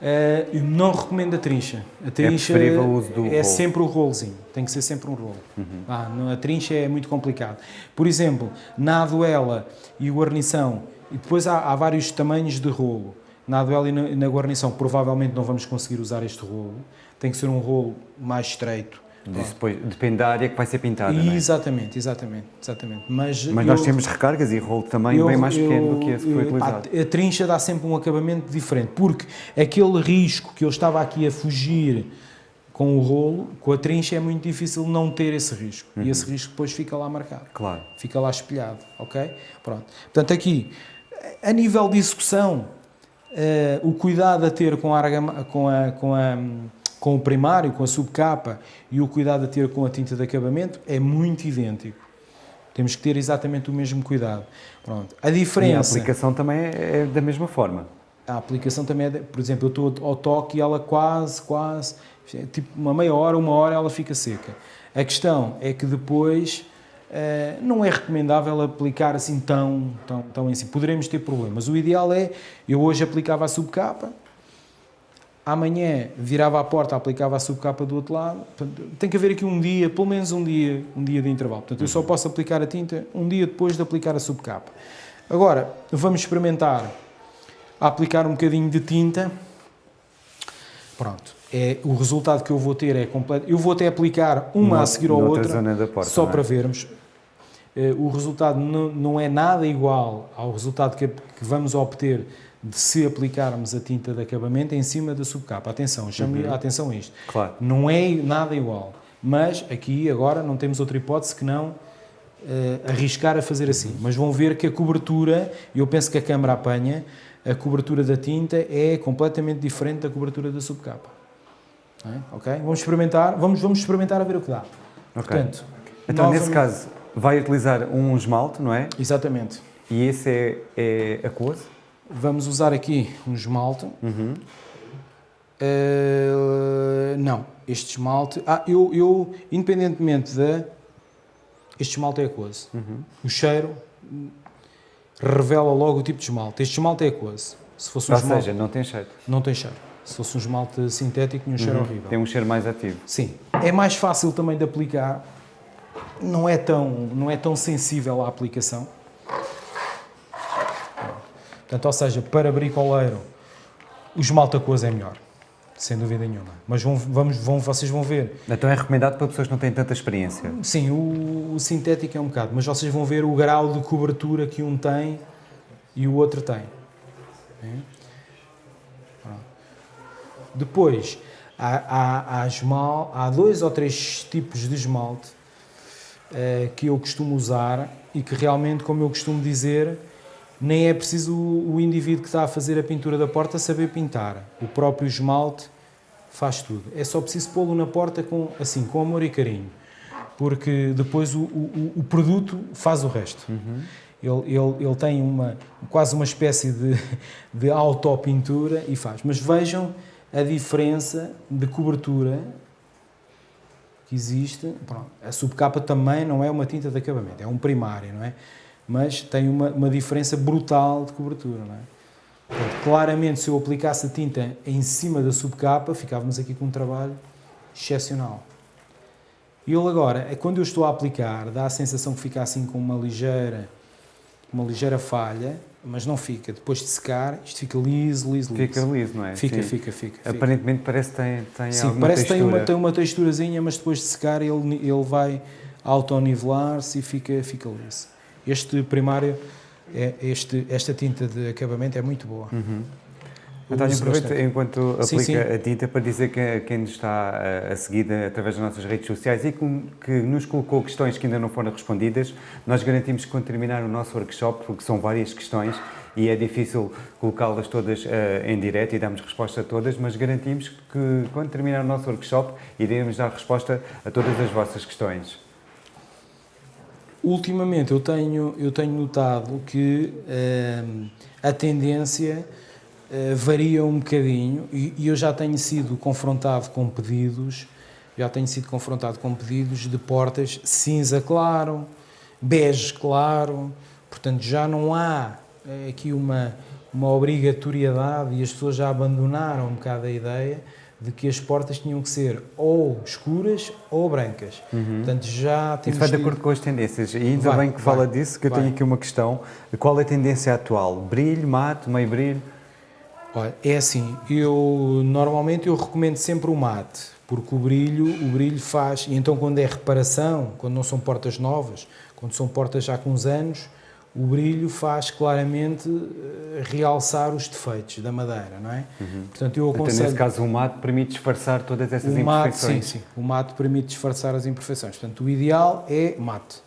Uh, eu não recomendo a trincha. A trincha é, o uso do é rolo. sempre o rolozinho, tem que ser sempre um rolo. Uhum. Ah, a trincha é muito complicado. Por exemplo, na aduela e guarnição, e depois há, há vários tamanhos de rolo. Na aduela e na, na guarnição provavelmente não vamos conseguir usar este rolo, tem que ser um rolo mais estreito depois, depende da área que vai ser pintada, Exatamente, é? exatamente, exatamente. Mas, Mas nós temos recargas e rolo também eu, bem mais pequeno do que esse que foi utilizado. A, a trincha dá sempre um acabamento diferente, porque aquele risco que eu estava aqui a fugir com o rolo, com a trincha é muito difícil não ter esse risco. Uhum. E esse risco depois fica lá marcado. Claro. Fica lá espelhado, ok? Pronto. Portanto, aqui, a nível de execução, uh, o cuidado a ter com a, com a, com a com o primário, com a subcapa e o cuidado a ter com a tinta de acabamento é muito idêntico. Temos que ter exatamente o mesmo cuidado. Pronto. A diferença... E a aplicação também é, é da mesma forma. A aplicação também é, de, por exemplo, eu estou ao toque e ela quase, quase, tipo uma meia hora, uma hora ela fica seca. A questão é que depois uh, não é recomendável aplicar assim tão, tão, tão em si. Poderemos ter problemas. O ideal é, eu hoje aplicava a subcapa, amanhã virava a porta, aplicava a subcapa do outro lado. tem que haver aqui um dia, pelo menos um dia, um dia de intervalo. Portanto, eu só uhum. posso aplicar a tinta um dia depois de aplicar a subcapa. Agora, vamos experimentar a aplicar um bocadinho de tinta. Pronto. É, o resultado que eu vou ter é completo. Eu vou até aplicar uma a seguir à outra, porta, só é? para vermos. Eh, o resultado não, não é nada igual ao resultado que, que vamos obter de se aplicarmos a tinta de acabamento em cima da subcapa. Atenção, chame uhum. atenção a isto. Claro. Não é nada igual. Mas aqui agora não temos outra hipótese que não uh, arriscar a fazer assim. Mas vão ver que a cobertura, eu penso que a câmara apanha, a cobertura da tinta é completamente diferente da cobertura da subcapa. É? Ok? Vamos experimentar, vamos, vamos experimentar a ver o que dá. Ok. Portanto, então, nesse caso, vai utilizar um esmalte, não é? Exatamente. E esse é, é aquoso? Vamos usar aqui um esmalte. Uhum. Uh, não, este esmalte. Ah, eu, eu independentemente da. Este esmalte é aquoso. Uhum. O cheiro revela logo o tipo de esmalte. Este esmalte é aquoso. Se fosse um Ou esmalte, seja, não tem cheiro. Não tem cheiro. Se fosse um esmalte sintético, tinha um cheiro uhum. horrível. Tem um cheiro mais ativo. Sim. É mais fácil também de aplicar. Não é tão, não é tão sensível à aplicação. Portanto, ou seja, para bricoleiro, o esmalte aquoso é melhor. sem dúvida nenhuma. Mas vão, vamos, vão, vocês vão ver. Então é recomendado para pessoas que não têm tanta experiência? Sim, o, o sintético é um bocado, mas vocês vão ver o grau de cobertura que um tem e o outro tem. Depois, há, há, há, esmal, há dois ou três tipos de esmalte uh, que eu costumo usar e que realmente, como eu costumo dizer, nem é preciso o, o indivíduo que está a fazer a pintura da porta saber pintar. O próprio esmalte faz tudo. É só preciso pô-lo na porta com, assim, com amor e carinho, porque depois o, o, o produto faz o resto. Uhum. Ele, ele, ele tem uma, quase uma espécie de, de autopintura e faz. Mas vejam a diferença de cobertura que existe. Pronto, a subcapa também não é uma tinta de acabamento, é um primário, não é? Mas tem uma, uma diferença brutal de cobertura, não é? Portanto, claramente, se eu aplicasse a tinta em cima da subcapa, ficávamos aqui com um trabalho excepcional. E ele agora, é quando eu estou a aplicar, dá a sensação que fica assim com uma ligeira, uma ligeira falha, mas não fica. Depois de secar, isto fica liso, liso, liso. Fica liso, não é? Fica, fica, fica, Aparentemente parece que tem, tem Sim, alguma parece textura. que tem uma, tem uma texturazinha, mas depois de secar ele, ele vai autonivelar-se e fica, fica liso. Este primário, é, este, esta tinta de acabamento é muito boa. Uhum. António, aproveito enquanto aplica sim, sim. a tinta para dizer que quem nos está a seguir através das nossas redes sociais e que nos colocou questões que ainda não foram respondidas, nós garantimos que quando terminar o nosso workshop, porque são várias questões e é difícil colocá-las todas uh, em direto e damos resposta a todas, mas garantimos que quando terminar o nosso workshop iremos dar resposta a todas as vossas questões. Ultimamente eu tenho, eu tenho notado que uh, a tendência uh, varia um bocadinho e, e, eu já tenho sido confrontado com pedidos, já tenho sido confrontado com pedidos de portas cinza claro, bege claro, portanto já não há uh, aqui uma, uma obrigatoriedade e as pessoas já abandonaram um bocado a ideia de que as portas tinham que ser ou escuras ou brancas. Uhum. Portanto, já temos... Isso vai de acordo com as tendências. E ainda vai, bem que vai, fala disso, que eu vai. tenho aqui uma questão. Qual é a tendência atual? Brilho, mate, meio brilho? Olha, é assim, eu normalmente eu recomendo sempre o mate, porque o brilho, o brilho faz, e então quando é reparação, quando não são portas novas, quando são portas já com uns anos, o brilho faz claramente eh, realçar os defeitos da madeira, não é? Uhum. Portanto, eu aconselho... Então, nesse caso, o mate permite disfarçar todas essas o imperfeições? Mate, sim, sim. O mate permite disfarçar as imperfeições. Portanto, o ideal é mate.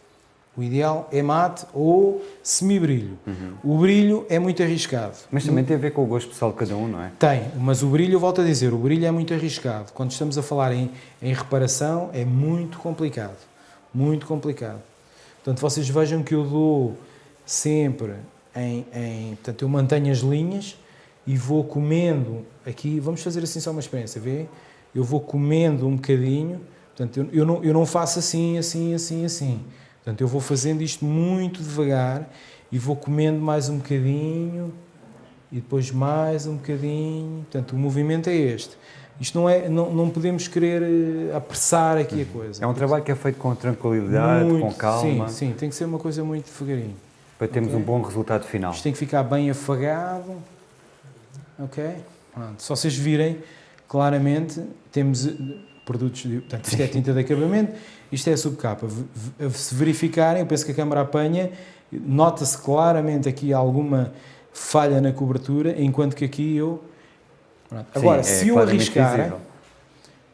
O ideal é mate ou semibrilho. Uhum. O brilho é muito arriscado. Mas também tem a ver com o gosto pessoal de cada um, não é? Tem, mas o brilho, volto a dizer, o brilho é muito arriscado. Quando estamos a falar em, em reparação, é muito complicado. Muito complicado. Portanto, vocês vejam que eu dou sempre em, em, Portanto, eu mantenho as linhas e vou comendo aqui. Vamos fazer assim só uma experiência, vê? Eu vou comendo um bocadinho. Portanto, eu, eu, não, eu não faço assim, assim, assim, assim. Portanto, eu vou fazendo isto muito devagar e vou comendo mais um bocadinho e depois mais um bocadinho. Portanto, o movimento é este. Isto não é, não, não podemos querer eh, apressar aqui a coisa. É um trabalho que é feito com tranquilidade, muito, com calma. Sim, sim, tem que ser uma coisa muito devagarinho para termos okay. um bom resultado final. Isto tem que ficar bem afagado. Ok? Pronto. Se vocês virem, claramente temos eh, produtos, de, portanto, isto é tinta de acabamento, isto é a subcapa. Se verificarem, eu penso que a câmara apanha, nota-se claramente aqui alguma falha na cobertura, enquanto que aqui eu... Pronto. Agora, Sim, é se eu arriscar, visível.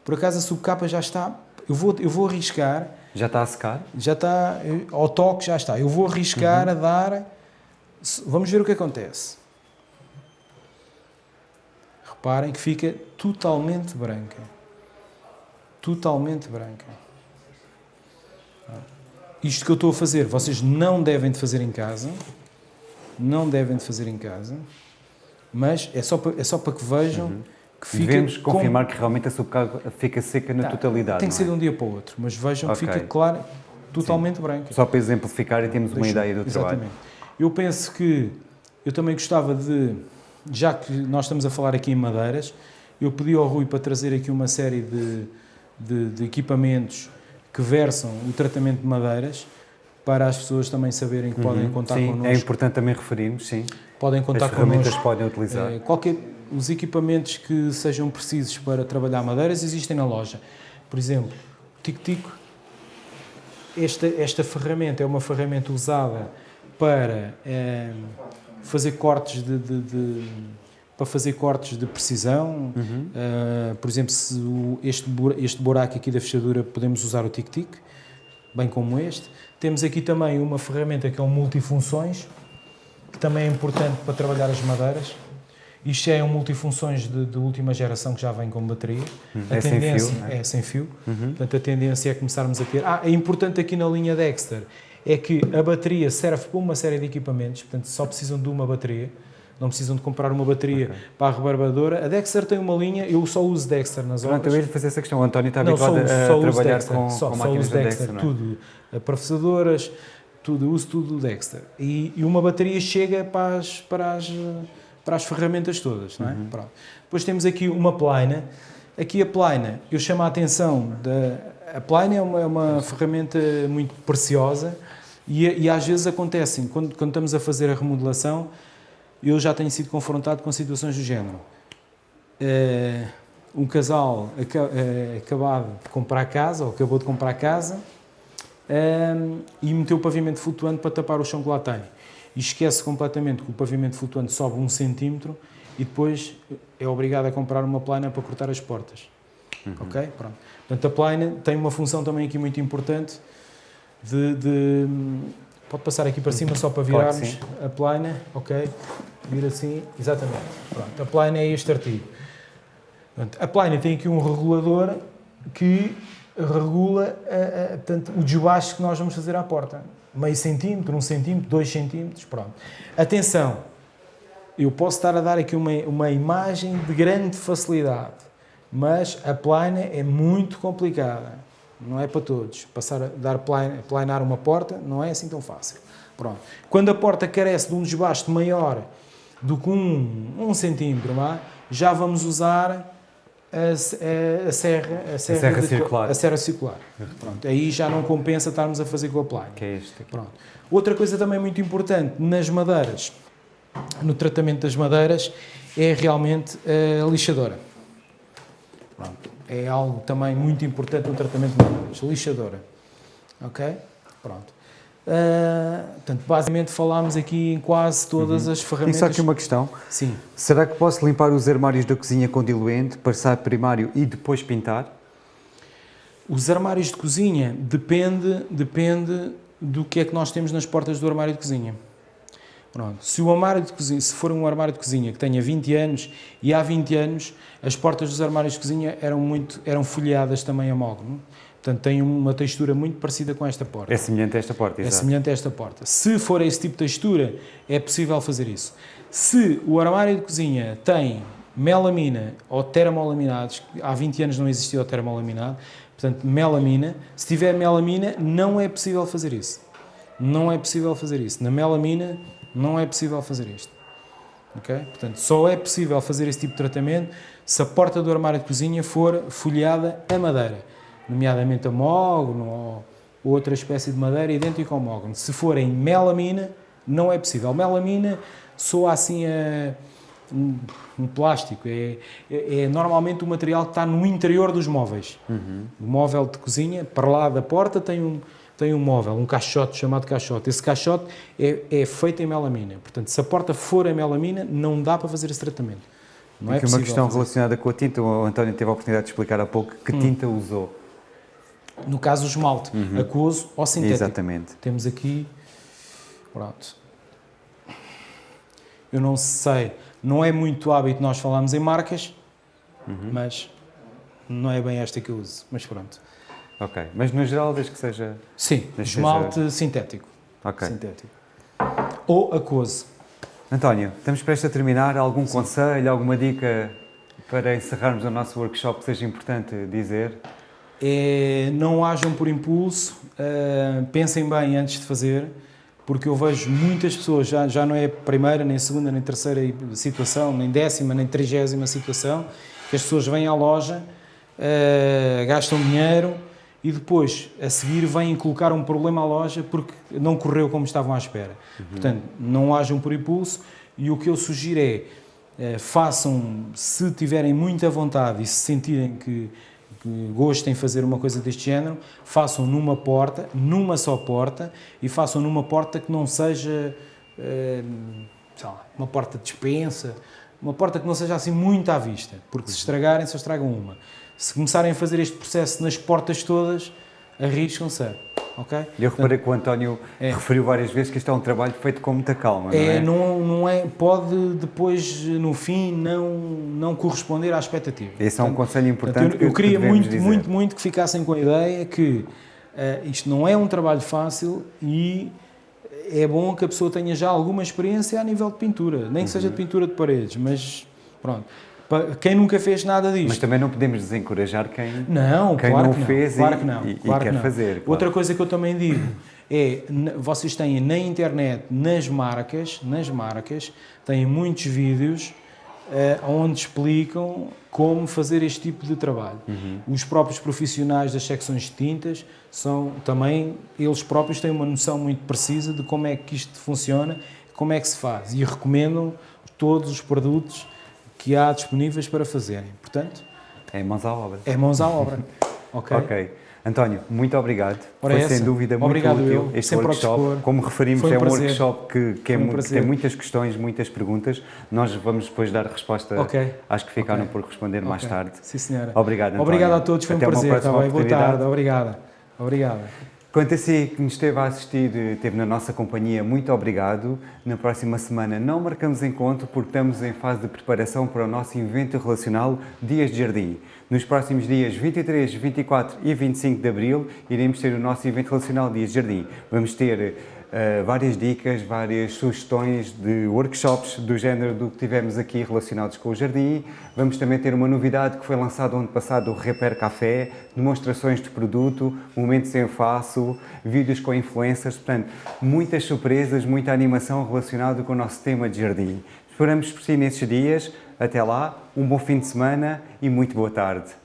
por acaso a subcapa já está, eu vou, eu vou arriscar já está a secar? Já está, ao toque já está. Eu vou arriscar uhum. a dar. Vamos ver o que acontece. Reparem que fica totalmente branca. Totalmente branca. Isto que eu estou a fazer, vocês não devem de fazer em casa. Não devem de fazer em casa. Mas é só para, é só para que vejam. Uhum que fica Devemos confirmar com... que realmente a subcarga fica seca na tá, totalidade. Tem que ser é? de um dia para o outro, mas vejam okay. que fica claro, totalmente Sim. branca. Só para exemplificar e temos uma ideia do exatamente. trabalho. Eu penso que eu também gostava de, já que nós estamos a falar aqui em madeiras, eu pedi ao Rui para trazer aqui uma série de, de, de equipamentos que versam o tratamento de madeiras para as pessoas também saberem que uhum, podem contar sim, connosco. É importante também referirmos, sim. Podem contar as ferramentas connosco. podem utilizar. É, qualquer, os equipamentos que sejam precisos para trabalhar madeiras existem na loja. Por exemplo, o Tico-Tico, esta, esta ferramenta é uma ferramenta usada para é, fazer cortes de, de, de, para fazer cortes de precisão. Uhum. Uh, por exemplo, se o, este, este buraco aqui da fechadura podemos usar o tic-tic, bem como este. Temos aqui também uma ferramenta que é um multifunções, que também é importante para trabalhar as madeiras. Isto é um multifunções de, de última geração que já vem com bateria. Uhum. A é tendência sem fio, é? é sem fio. Uhum. Portanto, a tendência é começarmos a ter. Ah, é importante aqui na linha Dexter é que a bateria serve para uma série de equipamentos, portanto, só precisam de uma bateria. Não precisam de comprar uma bateria okay. para a rebarbadora. A Dexter tem uma linha, eu só uso Dexter nas obras. Pronto, eu ia fazer essa questão. O António está habituado não, só, a só trabalhar Dexter, com, só, com só máquinas uso Dexter, Dexter tudo. Professadoras, tudo, uso tudo Dexter. E, e, uma bateria chega para as, para as, para as ferramentas todas, não é? Uhum. Depois temos aqui uma plana. Aqui a plana, eu chamo a atenção da... A plana é uma, é uma ferramenta muito preciosa e, e às vezes acontecem, quando, quando estamos a fazer a remodelação, eu já tenho sido confrontado com situações do género. Uh, um casal uh, acabado de comprar casa, ou acabou de comprar casa, uh, e meteu o pavimento flutuante para tapar o chão que lá tem. E esquece completamente que o pavimento flutuante sobe um centímetro e depois é obrigado a comprar uma plana para cortar as portas. Uhum. Ok? Pronto. Portanto, a plana tem uma função também aqui muito importante de, de Pode passar aqui para cima só para virarmos a plana, ok? Vir assim, exatamente. Pronto, a plana é este artigo. A plana tem aqui um regulador que regula a, a, portanto, o desbaixo que nós vamos fazer à porta. Meio centímetro, um centímetro, dois centímetros, pronto. Atenção, eu posso estar a dar aqui uma, uma imagem de grande facilidade, mas a plana é muito complicada não é para todos. Passar a dar planar uma porta não é assim tão fácil. Pronto. Quando a porta carece de um desbaste maior do que um, um centímetro, é? já vamos usar a, a, serra, a serra, a serra de, circular. A serra circular. Pronto. Aí já não compensa estarmos a fazer com a plana. Que é este aqui. Pronto. Outra coisa também muito importante nas madeiras, no tratamento das madeiras, é realmente a lixadora. Pronto é algo também muito importante no tratamento de madeiras. Lixadora. Ok? Pronto. Uh, portanto, basicamente falámos aqui em quase todas uhum. as ferramentas. E só aqui uma questão. Sim. Será que posso limpar os armários da cozinha com diluente, passar primário e depois pintar? Os armários de cozinha depende, depende do que é que nós temos nas portas do armário de cozinha. Pronto. Se o armário de cozinha, se for um armário de cozinha que tenha 20 anos e há 20 anos as portas dos armários de cozinha eram muito eram folheadas também a mogno. Portanto, tem uma textura muito parecida com esta porta. É semelhante a esta porta, É semelhante a esta porta. Se for esse tipo de textura, é possível fazer isso. Se o armário de cozinha tem melamina ou termolaminados, há 20 anos não existia o termolaminado, portanto, melamina, se tiver melamina, não é possível fazer isso. Não é possível fazer isso. Na melamina, não é possível fazer isto. Okay? Portanto, só é possível fazer esse tipo de tratamento se a porta do armário de cozinha for folheada a madeira, nomeadamente a mogno ou outra espécie de madeira idêntica ao mogno. Se for em melamina, não é possível. Melamina soa assim a um, um plástico, é, é, é, normalmente o material que está no interior dos móveis. Uhum. O móvel de cozinha, para lá da porta, tem um, tem um móvel, um caixote chamado caixote. Esse caixote é, é feito em melamina. Portanto, se a porta for em melamina, não dá para fazer esse tratamento. Não é uma questão fazer. relacionada com a tinta. O António teve a oportunidade de explicar há pouco que hum. tinta usou. No caso, o esmalte, uhum. aquoso ou sintético. Exatamente. Temos aqui, pronto. Eu não sei, não é muito hábito nós falarmos em marcas, uhum. mas não é bem esta que eu uso, mas pronto. Ok, mas no geral desde que seja... Sim, esmalte seja... sintético. Ok. Sintético. Ou aquoso. António, estamos prestes a terminar. Algum Sim. conselho, alguma dica para encerrarmos o nosso workshop que seja importante dizer? É, não ajam por impulso, uh, pensem bem antes de fazer, porque eu vejo muitas pessoas, já, já não é a primeira, nem a segunda, nem a terceira situação, nem décima, nem trigésima situação, que as pessoas vêm à loja, uh, gastam dinheiro, e depois, a seguir, vêm colocar um problema à loja porque não correu como estavam à espera. Uhum. Portanto, não hajam por impulso e o que eu sugiro é eh, façam, se tiverem muita vontade e se sentirem que, que gostem de fazer uma coisa deste género, façam numa porta, numa só porta, e façam numa porta que não seja eh, lá, uma porta de dispensa, uma porta que não seja assim muito à vista, porque se estragarem, só estragam uma. Se começarem a fazer este processo nas portas todas, arriscam-se ok? Eu reparei que o António é. referiu várias vezes que isto é um trabalho feito com muita calma, não é? é? Não, não é pode depois, no fim, não, não corresponder à expectativa. Esse é um conselho importante Eu, eu queria muito, dizer. muito, muito que ficassem com a ideia que uh, isto não é um trabalho fácil e é bom que a pessoa tenha já alguma experiência a nível de pintura, nem que seja de uhum. pintura de paredes, mas pronto. Quem nunca fez nada disto. Mas também não podemos desencorajar quem, não, quem claro não, que não fez claro e, que não, e, claro e quer não. fazer. Claro. Outra coisa que eu também digo é, vocês têm na internet, nas marcas, nas marcas, têm muitos vídeos uh, onde explicam como fazer este tipo de trabalho. Uhum. Os próprios profissionais das secções de tintas são também, eles próprios têm uma noção muito precisa de como é que isto funciona, como é que se faz e recomendam todos os produtos que há disponíveis para fazerem. Portanto, é mãos à obra. É mãos à obra. [laughs] ok. Ok. António, muito obrigado. Ora Foi essa. sem dúvida muito obrigado útil eu. este Sempre workshop. Como referimos, um é um prazer. workshop que, que, é um que, tem muitas questões, muitas perguntas. Nós vamos depois dar resposta okay. às que ficaram okay. por responder okay. mais tarde. Sim, senhora. Obrigado, António. Obrigado a todos, foi Até um prazer. Tá bem? Boa tarde, obrigada. Obrigada. Quanto a si que nos esteve a assistir, esteve na nossa companhia, muito obrigado. Na próxima semana não marcamos encontro porque estamos em fase de preparação para o nosso evento relacional Dias de Jardim. Nos próximos dias 23, 24 e 25 de Abril iremos ter o nosso evento relacional Dias de Jardim. Vamos ter uh, várias dicas, várias sugestões de workshops do género do que tivemos aqui relacionados com o jardim. Vamos também ter uma novidade que foi lançada ano passado, o Repair Café, demonstrações de produto, momentos em faço, vídeos com influencers, portanto, muitas surpresas, muita animação relacionada com o nosso tema de jardim. Esperamos por si nesses dias. Até lá, um bom fim de semana e muito boa tarde.